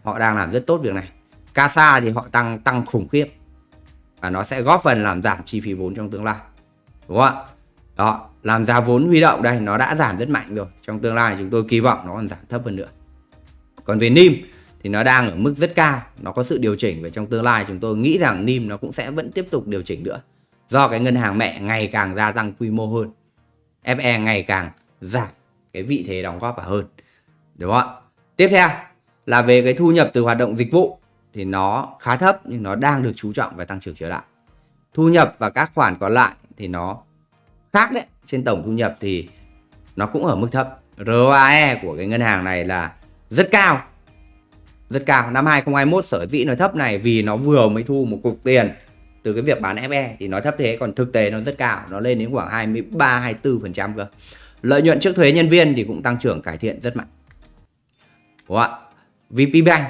Họ đang làm rất tốt việc này. CASA thì họ tăng tăng khủng khiếp. Và nó sẽ góp phần làm giảm chi phí vốn trong tương lai. Đúng không ạ? Đó, làm giá vốn huy động đây, nó đã giảm rất mạnh rồi. Trong tương lai chúng tôi kỳ vọng nó còn giảm thấp hơn nữa. Còn về NIM thì nó đang ở mức rất cao. Nó có sự điều chỉnh và trong tương lai chúng tôi nghĩ rằng NIM nó cũng sẽ vẫn tiếp tục điều chỉnh nữa. Do cái ngân hàng mẹ ngày càng gia tăng quy mô hơn FE ngày càng giảm, cái vị thế đóng góp vào hơn. Đúng không ạ? Tiếp theo là về cái thu nhập từ hoạt động dịch vụ thì nó khá thấp nhưng nó đang được chú trọng và tăng trưởng trở lại. Thu nhập và các khoản còn lại thì nó khác đấy. Trên tổng thu nhập thì nó cũng ở mức thấp. ROAE của cái ngân hàng này là rất cao rất cao. Năm 2021 sở dĩ nó thấp này, vì nó vừa mới thu một cục tiền từ cái việc bán FE thì nó thấp thế, còn thực tế nó rất cao. Nó lên đến khoảng 23 24 phần trăm cơ. Lợi nhuận trước thuế nhân viên thì cũng tăng trưởng cải thiện rất mạnh. Đúng không ạ? VP Bank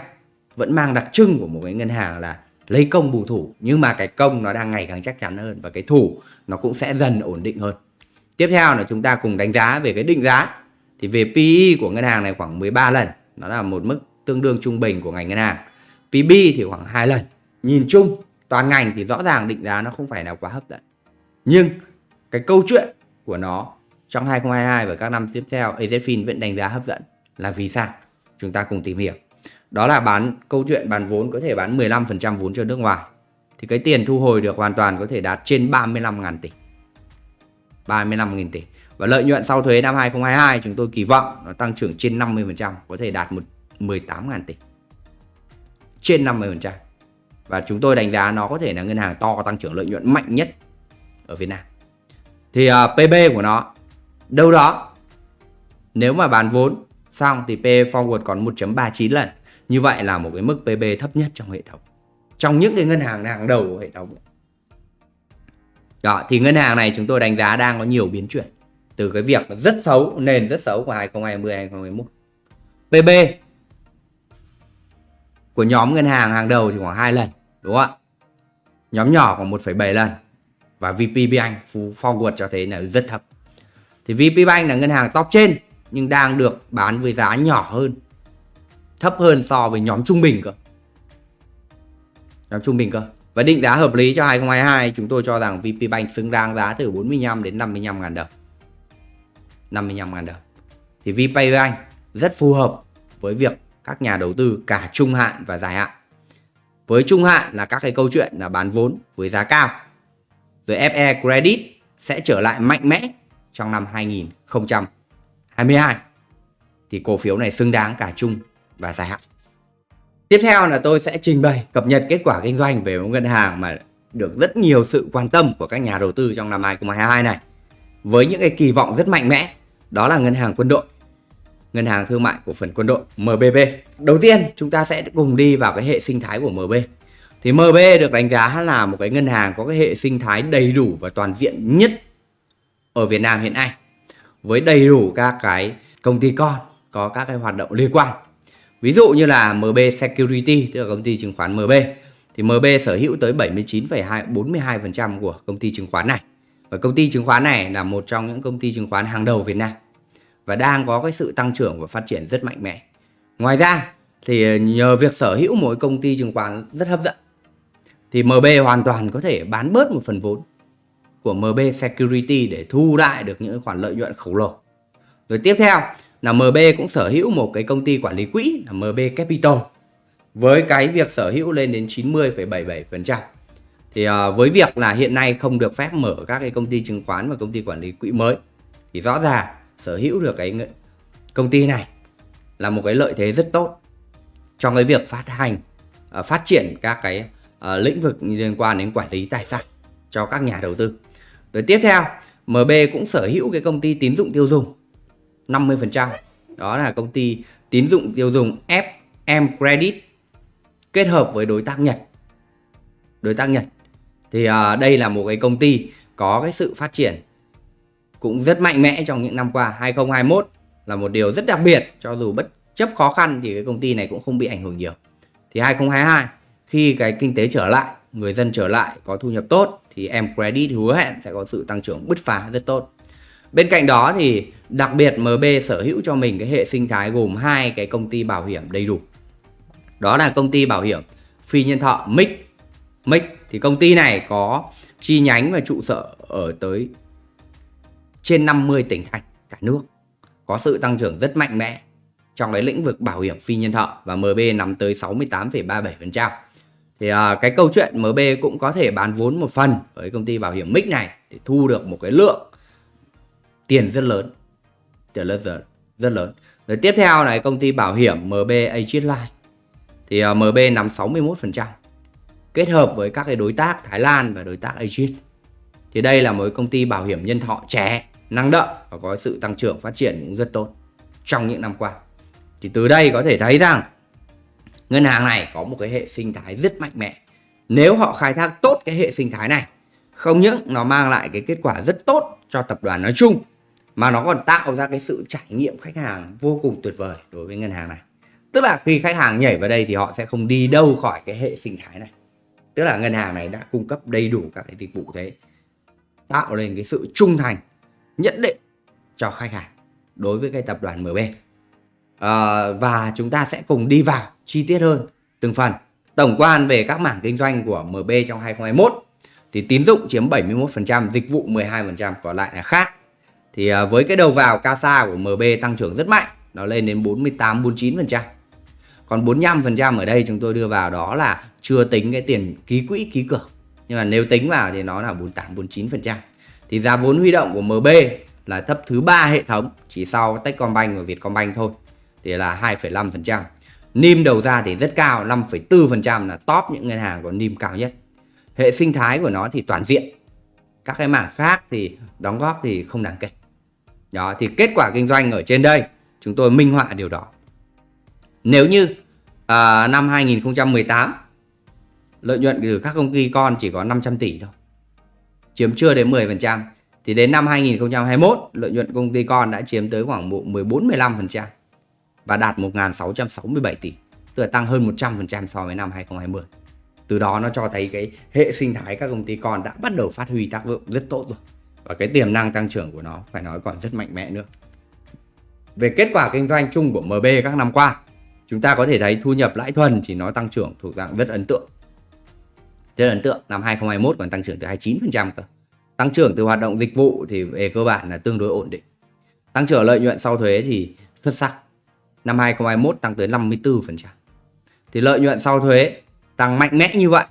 vẫn mang đặc trưng của một cái ngân hàng là lấy công bù thủ. Nhưng mà cái công nó đang ngày càng chắc chắn hơn và cái thủ nó cũng sẽ dần ổn định hơn. Tiếp theo là chúng ta cùng đánh giá về cái định giá. Thì về PE của ngân hàng này khoảng 13 lần. Nó là một mức tương đương trung bình của ngành ngân hàng. PB thì khoảng 2 lần. Nhìn chung, toàn ngành thì rõ ràng định giá nó không phải là quá hấp dẫn. Nhưng cái câu chuyện của nó trong 2022 và các năm tiếp theo AZFIN vẫn đánh giá hấp dẫn là vì sao? Chúng ta cùng tìm hiểu. Đó là bán, câu chuyện bán vốn có thể bán 15% vốn cho nước ngoài. Thì cái tiền thu hồi được hoàn toàn có thể đạt trên 35.000 tỷ. 35.000 tỷ. Và lợi nhuận sau thuế năm 2022 chúng tôi kỳ vọng nó tăng trưởng trên 50% có thể đạt một 18.000 tỷ. Trên 50% và chúng tôi đánh giá nó có thể là ngân hàng to tăng trưởng lợi nhuận mạnh nhất ở Việt Nam. Thì à, uh, PB của nó đâu đó nếu mà bán vốn xong thì P forward còn 1.39 lần. Như vậy là một cái mức PB thấp nhất trong hệ thống trong những cái ngân hàng hàng đầu của hệ thống. Đó thì ngân hàng này chúng tôi đánh giá đang có nhiều biến chuyển từ cái việc rất xấu nền rất xấu của 2020 2021 PB của nhóm ngân hàng hàng đầu thì khoảng 2 lần đúng không ạ? Nhóm nhỏ khoảng 1,7 lần. Và VP Bank forward cho thấy là rất thấp. Thì VP Bank là ngân hàng top trên nhưng đang được bán với giá nhỏ hơn. Thấp hơn so với nhóm trung bình cơ. Nhóm trung bình cơ. Và định giá hợp lý cho 2022 chúng tôi cho rằng VP Bank xứng đáng giá từ 45 đến 55 ngàn đồng. 55 ngàn đồng. Thì VP Bank rất phù hợp với việc các nhà đầu tư cả trung hạn và dài hạn với trung hạn là các cái câu chuyện là bán vốn với giá cao rồi FE Credit sẽ trở lại mạnh mẽ trong năm 2022 thì cổ phiếu này xứng đáng cả trung và dài hạn. Tiếp theo là tôi sẽ trình bày cập nhật kết quả kinh doanh về một ngân hàng mà được rất nhiều sự quan tâm của các nhà đầu tư trong năm 2022 này. Với những cái kỳ vọng rất mạnh mẽ, đó là ngân hàng quân đội. Ngân hàng thương mại cổ phần quân đội MBB. Đầu tiên, chúng ta sẽ cùng đi vào cái hệ sinh thái của MB. Thì MB được đánh giá là một cái ngân hàng có cái hệ sinh thái đầy đủ và toàn diện nhất ở Việt Nam hiện nay. Với đầy đủ các cái công ty con có các cái hoạt động liên quan Ví dụ như là MB Security, tức là công ty chứng khoán MB, thì MB sở hữu tới 79,42% của công ty chứng khoán này. Và công ty chứng khoán này là một trong những công ty chứng khoán hàng đầu Việt Nam và đang có cái sự tăng trưởng và phát triển rất mạnh mẽ. Ngoài ra thì nhờ việc sở hữu một công ty chứng khoán rất hấp dẫn thì MB hoàn toàn có thể bán bớt một phần vốn của MB Security để thu lại được những khoản lợi nhuận khổng lồ. Rồi tiếp theo là MB cũng sở hữu một cái công ty quản lý quỹ là MB Capital với cái việc sở hữu lên đến 90,77%. Thì à, với việc là hiện nay không được phép mở các cái công ty chứng khoán và công ty quản lý quỹ mới thì rõ ràng sở hữu được cái công ty này là một cái lợi thế rất tốt trong cái việc phát hành ờ, phát triển các cái ờ, lĩnh vực liên quan đến quản lý tài sản cho các nhà đầu tư. Rồi tiếp theo, MB cũng sở hữu cái công ty tín dụng tiêu dùng 50%. Đó là công ty tín dụng tiêu dùng FM Credit kết hợp với đối tác Nhật. Đối tác Nhật. Thì à, đây là một cái công ty có cái sự phát triển cũng rất mạnh mẽ trong những năm qua. 2021 là một điều rất đặc biệt, cho dù bất chấp khó khăn thì cái công ty này cũng không bị ảnh hưởng nhiều. Thì 2022 khi cái kinh tế trở lại, người dân trở lại, có thu nhập tốt, thì em credit hứa hẹn sẽ có sự tăng trưởng bứt phá rất tốt. Bên cạnh đó thì đặc biệt MB sở hữu cho mình cái hệ sinh thái gồm hai cái công ty bảo hiểm đầy đủ. Đó là công ty bảo hiểm phi nhân thọ MIC MIC thì công ty này có chi nhánh và trụ sở ở tới trên 50 tỉnh thành cả nước có sự tăng trưởng rất mạnh mẽ trong cái lĩnh vực bảo hiểm phi nhân thọ và MB nắm tới 68,37%. Thì à, cái câu chuyện MB cũng có thể bán vốn một phần với công ty bảo hiểm Mix này để thu được một cái lượng tiền rất lớn. Tiền rất lớn, rất lớn. Rồi tiếp theo là công ty bảo hiểm MB Agent Life. Thì à, MB nắm 61% kết hợp với các cái đối tác Thái Lan và đối tác Agent. Thì đây là một công ty bảo hiểm nhân thọ trẻ, năng động và có sự tăng trưởng phát triển cũng rất tốt trong những năm qua. Thì từ đây có thể thấy rằng ngân hàng này có một cái hệ sinh thái rất mạnh mẽ. Nếu họ khai thác tốt cái hệ sinh thái này, không những nó mang lại cái kết quả rất tốt cho tập đoàn nói chung, mà nó còn tạo ra cái sự trải nghiệm khách hàng vô cùng tuyệt vời đối với ngân hàng này. Tức là khi khách hàng nhảy vào đây thì họ sẽ không đi đâu khỏi cái hệ sinh thái này. Tức là ngân hàng này đã cung cấp đầy đủ các cái dịch vụ thế tạo lên cái sự trung thành nhất định cho khách hàng đối với cái tập đoàn MB à, ờ, và chúng ta sẽ cùng đi vào chi tiết hơn từng phần. Tổng quan về các mảng kinh doanh của MB trong 2021 thì tín dụng chiếm 71% dịch vụ 12% còn lại là khác. Thì à, với cái đầu vào CASA của MB tăng trưởng rất mạnh nó lên đến 48 49% còn 45% ở đây chúng tôi đưa vào đó là chưa tính cái tiền ký quỹ ký cược. Nhưng mà nếu tính vào thì nó là 48 49% thì giá vốn huy động của MB là thấp thứ ba hệ thống chỉ sau Techcombank và Vietcombank thôi thì là 2,5%. NIM đầu ra thì rất cao 5,4% là top những ngân hàng có NIM cao nhất. Hệ sinh thái của nó thì toàn diện. Các cái mảng khác thì đóng góp thì không đáng kể. Đó thì kết quả kinh doanh ở trên đây chúng tôi minh họa điều đó. Nếu như uh, năm 2018 lợi nhuận từ các công ty con chỉ có 500 tỷ thôi. Chiếm chưa đến 10% thì đến năm 2021 lợi nhuận công ty con đã chiếm tới khoảng 14-15% và đạt 1.667 tỷ, tức là tăng hơn 100% so với năm 2020. Từ đó nó cho thấy cái hệ sinh thái các công ty con đã bắt đầu phát huy tác dụng rất tốt rồi. Và cái tiềm năng tăng trưởng của nó phải nói còn rất mạnh mẽ nữa. Về kết quả kinh doanh chung của MB các năm qua, chúng ta có thể thấy thu nhập lãi thuần chỉ nó tăng trưởng thuộc dạng rất ấn tượng. Rất ấn tượng, năm 2021 còn tăng trưởng từ 29% cơ. Tăng trưởng từ hoạt động dịch vụ thì về cơ bản là tương đối ổn định. Tăng trưởng lợi nhuận sau thuế thì xuất sắc. Năm 2021 tăng tới 54%. Thì lợi nhuận sau thuế tăng mạnh mẽ như vậy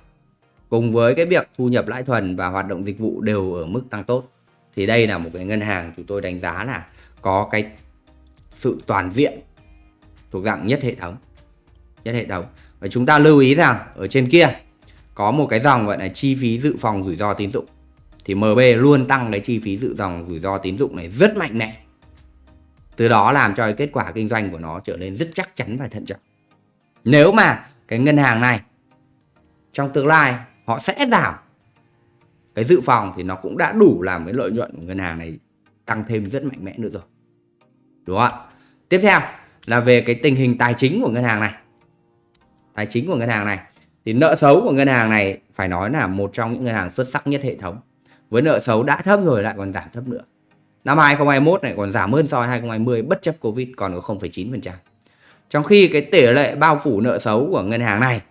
cùng với cái việc thu nhập lãi thuần và hoạt động dịch vụ đều ở mức tăng tốt thì đây là một cái ngân hàng chúng tôi đánh giá là có cái sự toàn diện thuộc dạng nhất hệ thống nhất hệ thống và chúng ta lưu ý rằng ở trên kia có một cái dòng gọi là chi phí dự phòng rủi ro tín dụng thì MB luôn tăng cái chi phí dự dòng rủi ro tín dụng này rất mạnh mẽ. Từ đó làm cho cái kết quả kinh doanh của nó trở nên rất chắc chắn và thận trọng. Nếu mà cái ngân hàng này, trong tương lai, họ sẽ giảm cái dự phòng thì nó cũng đã đủ làm cái lợi nhuận của ngân hàng này tăng thêm rất mạnh mẽ nữa rồi. Đúng không ạ? Tiếp theo là về cái tình hình tài chính của ngân hàng này. Tài chính của ngân hàng này thì nợ xấu của ngân hàng này phải nói là một trong những ngân hàng xuất sắc nhất hệ thống với nợ xấu đã thấp rồi lại còn giảm thấp nữa năm 2021 này còn giảm hơn so với 2020 bất chấp Covid còn có 0,9% trong khi cái tỷ lệ bao phủ nợ xấu của ngân hàng này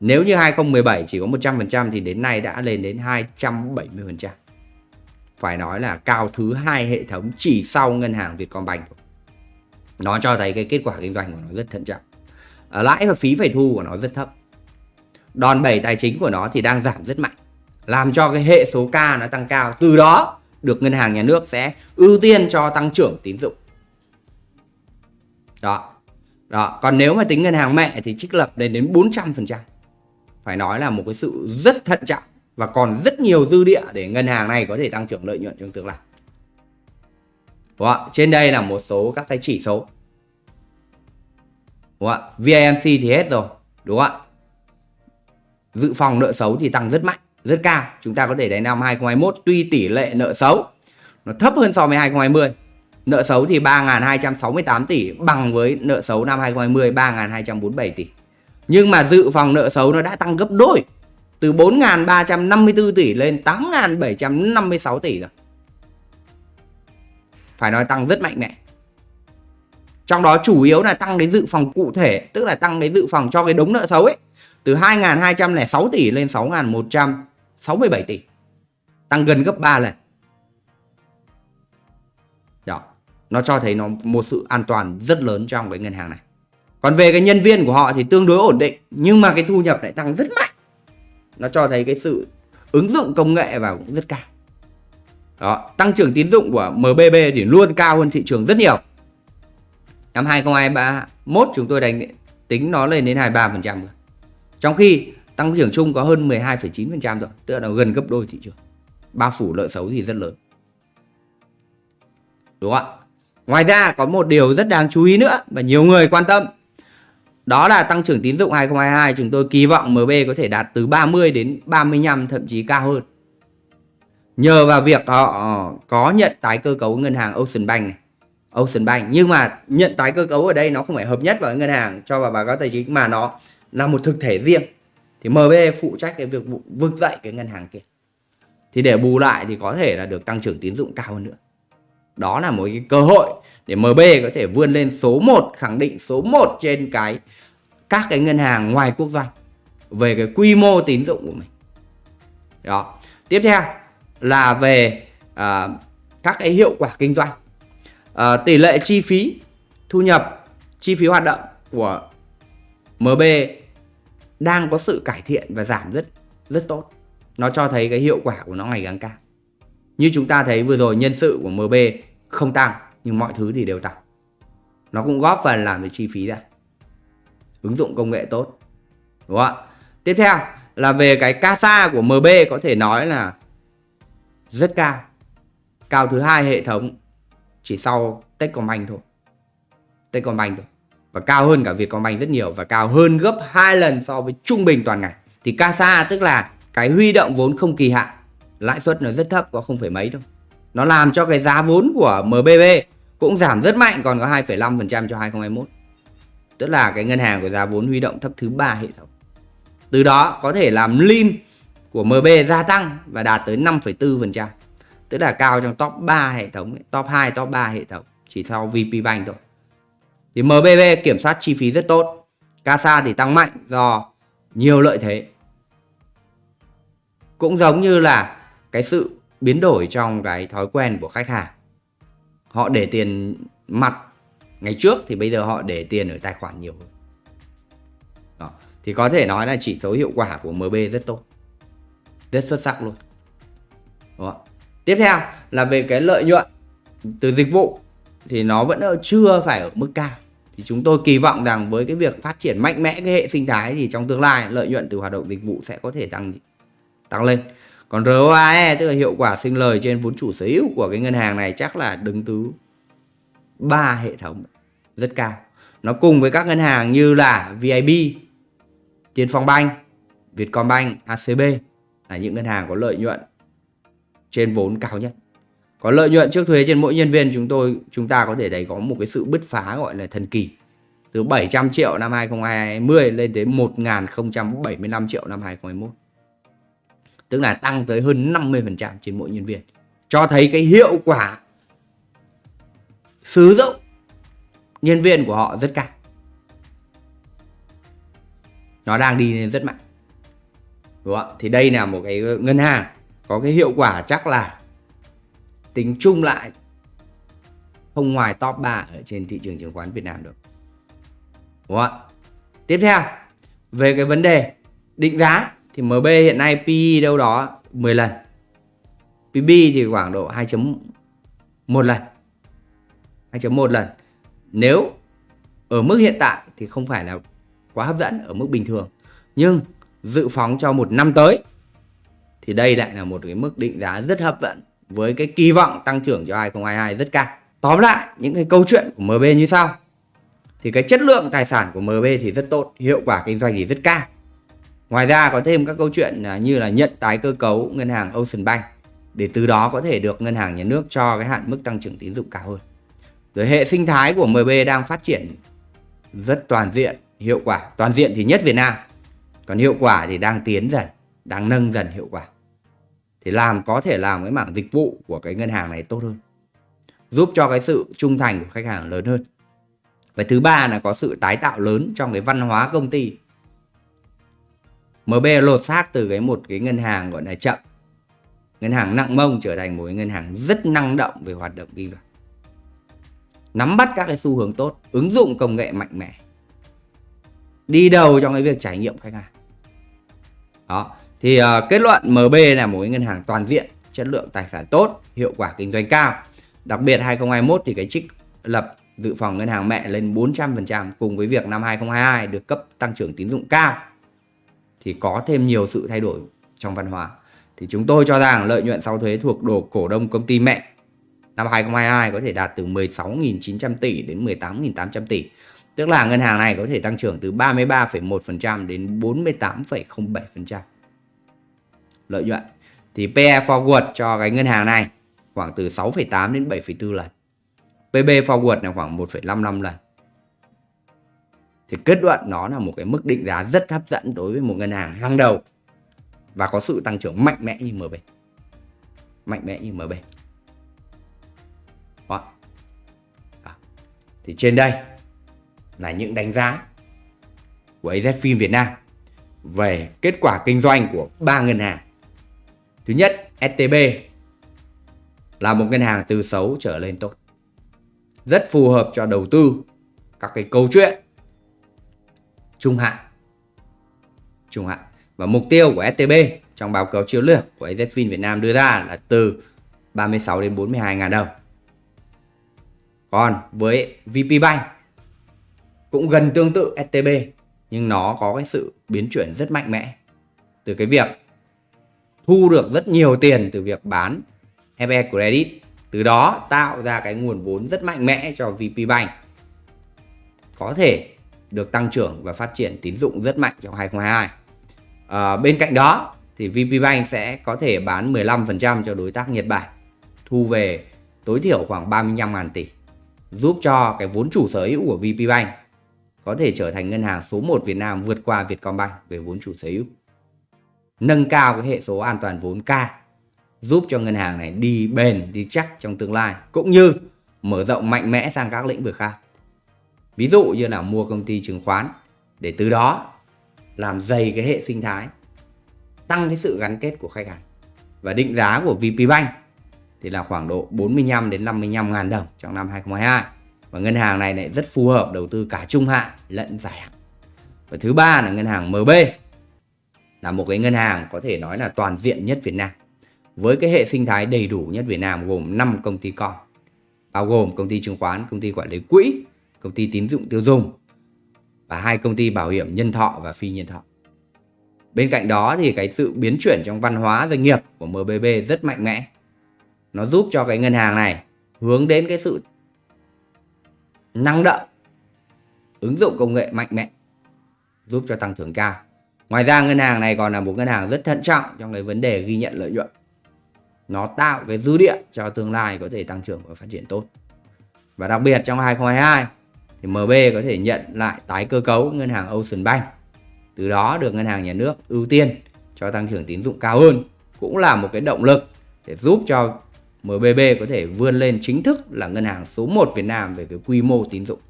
nếu như 2017 chỉ có 100% thì đến nay đã lên đến 270%. Phải nói là cao thứ hai hệ thống chỉ sau ngân hàng Vietcombank. Nó cho thấy cái kết quả kinh doanh của nó rất thận trọng. Lãi và phí phải thu của nó rất thấp. Đòn bẩy tài chính của nó thì đang giảm rất mạnh, làm cho cái hệ số K nó tăng cao. Từ đó được ngân hàng nhà nước sẽ ưu tiên cho tăng trưởng tín dụng. Đó. Đó, còn nếu mà tính ngân hàng mẹ thì trích lập lên đến 400% phải nói là một cái sự rất thận trọng và còn rất nhiều dư địa để ngân hàng này có thể tăng trưởng lợi nhuận trong tương lai. Đó. trên đây là một số các cái chỉ số. Đúng không VIMC thì hết rồi, đúng không ạ? Dự phòng nợ xấu thì tăng rất mạnh rất cao chúng ta có thể thấy năm 2021 tuy tỷ lệ nợ xấu nó thấp hơn so với 2020 Nợ xấu thì 3.268 tỷ bằng với nợ xấu năm 2020 3.247 tỷ. Nhưng mà dự phòng nợ xấu nó đã tăng gấp đôi từ 4.354 tỷ lên 8.756 tỷ rồi. Phải nói tăng rất mạnh mẽ. Trong đó chủ yếu là tăng đến dự phòng cụ thể, tức là tăng đến dự phòng cho cái đống nợ xấu ấy. Từ 2.206 tỷ lên 6.167 tỷ. Tăng gần gấp 3 lần. Đó. Nó cho thấy nó một sự an toàn rất lớn trong cái ngân hàng này. Còn về cái nhân viên của họ thì tương đối ổn định Nhưng mà cái thu nhập lại tăng rất mạnh Nó cho thấy cái sự ứng dụng công nghệ vào cũng rất cao Đó, Tăng trưởng tín dụng của MBB thì luôn cao hơn thị trường rất nhiều Năm 2021 chúng tôi đánh tính nó lên đến 23% rồi trong khi tăng trưởng chung có hơn 12,9% rồi Tức là gần gấp đôi thị trường Bao phủ lợi xấu thì rất lớn Đúng không ạ? Ngoài ra có một điều rất đáng chú ý nữa và nhiều người quan tâm đó là tăng trưởng tín dụng 2022 chúng tôi kỳ vọng MB có thể đạt từ 30 đến 35 thậm chí cao hơn. Nhờ vào việc họ có nhận tái cơ cấu ngân hàng Ocean Bank này. Ocean Bank nhưng mà nhận tái cơ cấu ở đây nó không phải hợp nhất vào ngân hàng cho vào báo cáo tài chính mà nó là một thực thể riêng. Thì MB phụ trách cái việc vực dậy cái ngân hàng kia. Thì để bù lại thì có thể là được tăng trưởng tín dụng cao hơn nữa. Đó là một cái cơ hội để MB có thể vươn lên số 1 khẳng định số 1 trên cái các cái ngân hàng ngoài quốc doanh về cái quy mô tín dụng của mình. Đó. Tiếp theo là về à, các cái hiệu quả kinh doanh. À, tỷ lệ chi phí thu nhập, chi phí hoạt động của MB đang có sự cải thiện và giảm rất rất tốt. Nó cho thấy cái hiệu quả của nó ngày càng cao. Như chúng ta thấy vừa rồi nhân sự của MB không tăng, nhưng mọi thứ thì đều tăng. Nó cũng góp phần làm cái chi phí ra ứng dụng công nghệ tốt. Đúng không ạ? Tiếp theo là về cái CASA của MB có thể nói là rất cao. Cao thứ hai hệ thống chỉ sau Techcombank thôi. Techcombank thôi và cao hơn cả Vietcombank rất nhiều và cao hơn gấp 2 lần so với trung bình toàn ngành thì CASA tức là cái huy động vốn không kỳ hạn lãi suất nó rất thấp có không phải mấy đâu nó làm cho cái giá vốn của MBB cũng giảm rất mạnh còn có 2,5% cho 2021. Tức là cái ngân hàng của giá vốn huy động thấp thứ ba hệ thống. Từ đó có thể làm lim của MB gia tăng và đạt tới 5,4%. Tức là cao trong top 3 hệ thống, top 2, top 3 hệ thống, chỉ sau VP Bank thôi. Thì MBB kiểm soát chi phí rất tốt. CASA thì tăng mạnh do nhiều lợi thế. Cũng giống như là cái sự biến đổi trong cái thói quen của khách hàng họ để tiền mặt ngày trước thì bây giờ họ để tiền ở tài khoản nhiều hơn Đó. thì có thể nói là chỉ số hiệu quả của MB rất tốt rất xuất sắc luôn Đó. tiếp theo là về cái lợi nhuận từ dịch vụ thì nó vẫn chưa phải ở mức cao thì chúng tôi kỳ vọng rằng với cái việc phát triển mạnh mẽ cái hệ sinh thái thì trong tương lai lợi nhuận từ hoạt động dịch vụ sẽ có thể tăng tăng lên còn ROAE tức là hiệu quả sinh lời trên vốn chủ sở hữu của cái ngân hàng này chắc là đứng thứ ba hệ thống rất cao. Nó cùng với các ngân hàng như là VIB, Tiên Phong Banh, Vietcombank, ACB là những ngân hàng có lợi nhuận trên vốn cao nhất. Có lợi nhuận trước thuế trên mỗi nhân viên, chúng tôi, chúng ta có thể thấy có một cái sự bứt phá gọi là thần kỳ. Từ 700 triệu năm 2020 lên đến 1075 triệu năm 2021 tức là tăng tới hơn 50% trên mỗi nhân viên cho thấy cái hiệu quả sử dụng nhân viên của họ rất cao nó đang đi lên rất mạnh đúng không? thì đây là một cái ngân hàng có cái hiệu quả chắc là tính chung lại, không ngoài top 3 ở trên thị trường chứng khoán Việt Nam được. Đúng không? tiếp theo, về cái vấn đề định giá thì MB hiện nay PE đâu đó 10 lần. PB thì khoảng độ 2.1 lần. 2.1 lần. Nếu ở mức hiện tại thì không phải là quá hấp dẫn ở mức bình thường. Nhưng dự phóng cho một năm tới thì đây lại là một cái mức định giá rất hấp dẫn với cái kỳ vọng tăng trưởng cho 2022 rất cao tóm lại những cái câu chuyện của MB như sau thì cái chất lượng tài sản của MB thì rất tốt hiệu quả kinh doanh thì rất cao Ngoài ra có thêm các câu chuyện à, như là nhận tái cơ cấu ngân hàng Ocean Bank để từ đó có thể được ngân hàng nhà nước cho cái hạn mức tăng trưởng tín dụng cao hơn. Rồi hệ sinh thái của MB đang phát triển rất toàn diện, hiệu quả. Toàn diện thì nhất Việt Nam. Còn hiệu quả thì đang tiến dần, đang nâng dần hiệu quả. Thì làm có thể làm cái mảng dịch vụ của cái ngân hàng này tốt hơn. Giúp cho cái sự trung thành của khách hàng lớn hơn. Và thứ ba là có sự tái tạo lớn trong cái văn hóa công ty. MB lột xác từ cái một cái ngân hàng gọi là chậm. Ngân hàng nặng mông trở thành một cái ngân hàng rất năng động về hoạt động kinh doanh. Nắm bắt các cái xu hướng tốt, ứng dụng công nghệ mạnh mẽ. Đi đầu trong cái việc trải nghiệm khách hàng. Đó, thì uh, kết luận MB là một cái ngân hàng toàn diện, chất lượng tài sản tốt, hiệu quả kinh doanh cao. Đặc biệt 2021 thì cái trích lập dự phòng ngân hàng mẹ lên 400% cùng với việc năm 2022 được cấp tăng trưởng tín dụng cao thì có thêm nhiều sự thay đổi trong văn hóa. Thì chúng tôi cho rằng lợi nhuận sau thuế thuộc đồ cổ đông công ty mẹ năm 2022 có thể đạt từ 16.900 tỷ đến 18.800 tỷ. Tức là ngân hàng này có thể tăng trưởng từ 33,1% đến 48,07% lợi nhuận. Thì PE forward cho cái ngân hàng này khoảng từ 6,8 đến 7,4 lần. PB forward là khoảng 1,55 lần. Thì kết luận nó là một cái mức định giá rất hấp dẫn đối với một ngân hàng hàng đầu và có sự tăng trưởng mạnh mẽ như MB. Mạnh mẽ như MB. Đó. Đó. Thì trên đây là những đánh giá của AZFIN Việt Nam về kết quả kinh doanh của ba ngân hàng. Thứ nhất, STB là một ngân hàng từ xấu trở lên tốt. Rất phù hợp cho đầu tư các cái câu chuyện trung hạn. Trung hạn. Và mục tiêu của STB trong báo cáo chiến lược của AZFIN Việt Nam đưa ra là từ 36 đến 42 ngàn đồng. Còn với VP Bank cũng gần tương tự STB nhưng nó có cái sự biến chuyển rất mạnh mẽ từ cái việc thu được rất nhiều tiền từ việc bán FE Credit. Từ đó tạo ra cái nguồn vốn rất mạnh mẽ cho VP Bank. Có thể được tăng trưởng và phát triển tín dụng rất mạnh trong 2022 à, ờ, bên cạnh đó thì VP Bank sẽ có thể bán 15% cho đối tác Nhật Bản thu về tối thiểu khoảng 35.000 tỷ giúp cho cái vốn chủ sở hữu của VP Bank có thể trở thành ngân hàng số 1 Việt Nam vượt qua Vietcombank về vốn chủ sở hữu nâng cao cái hệ số an toàn vốn K giúp cho ngân hàng này đi bền, đi chắc trong tương lai cũng như mở rộng mạnh mẽ sang các lĩnh vực khác. Ví dụ như là mua công ty chứng khoán để từ đó làm dày cái hệ sinh thái, tăng cái sự gắn kết của khách hàng. Và định giá của VPBank thì là khoảng độ 45 đến 55 ngàn đồng trong năm 2022. Và ngân hàng này lại rất phù hợp đầu tư cả trung hạn lẫn dài hạn. Và thứ ba là ngân hàng MB là một cái ngân hàng có thể nói là toàn diện nhất Việt Nam với cái hệ sinh thái đầy đủ nhất Việt Nam gồm 5 công ty con bao gồm công ty chứng khoán, công ty quản lý quỹ, công ty tín dụng tiêu dùng và hai công ty bảo hiểm nhân thọ và phi nhân thọ. Bên cạnh đó thì cái sự biến chuyển trong văn hóa doanh nghiệp của MBB rất mạnh mẽ. Nó giúp cho cái ngân hàng này hướng đến cái sự năng động, ứng dụng công nghệ mạnh mẽ, giúp cho tăng trưởng cao. Ngoài ra ngân hàng này còn là một ngân hàng rất thận trọng trong cái vấn đề ghi nhận lợi nhuận nó tạo cái dư địa cho tương lai có thể tăng trưởng và phát triển tốt. Và đặc biệt trong 2022 thì MB có thể nhận lại tái cơ cấu ngân hàng Ocean Bank. Từ đó được ngân hàng nhà nước ưu tiên cho tăng trưởng tín dụng cao hơn cũng là một cái động lực để giúp cho MBB có thể vươn lên chính thức là ngân hàng số 1 Việt Nam về cái quy mô tín dụng.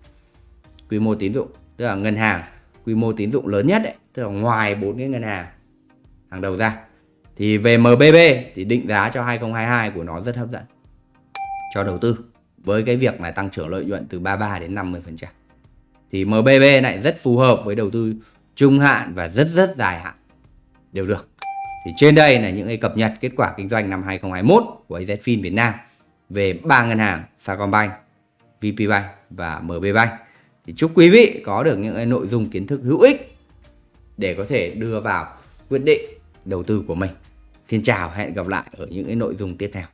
Quy mô tín dụng tức là ngân hàng quy mô tín dụng lớn nhất ấy, tức là ngoài bốn cái ngân hàng hàng đầu ra thì về MBB thì định giá cho 2022 của nó rất hấp dẫn cho đầu tư với cái việc là tăng trưởng lợi nhuận từ 33 đến 50%. Thì MBB lại rất phù hợp với đầu tư trung hạn và rất rất dài hạn đều được. Thì trên đây là những cái cập nhật kết quả kinh doanh năm 2021 của AZFIN Việt Nam về ba ngân hàng Sacombank, VPBank và MBBank. Thì chúc quý vị có được những cái nội dung kiến thức hữu ích để có thể đưa vào quyết định đầu tư của mình. Xin chào, hẹn gặp lại ở những cái nội dung tiếp theo.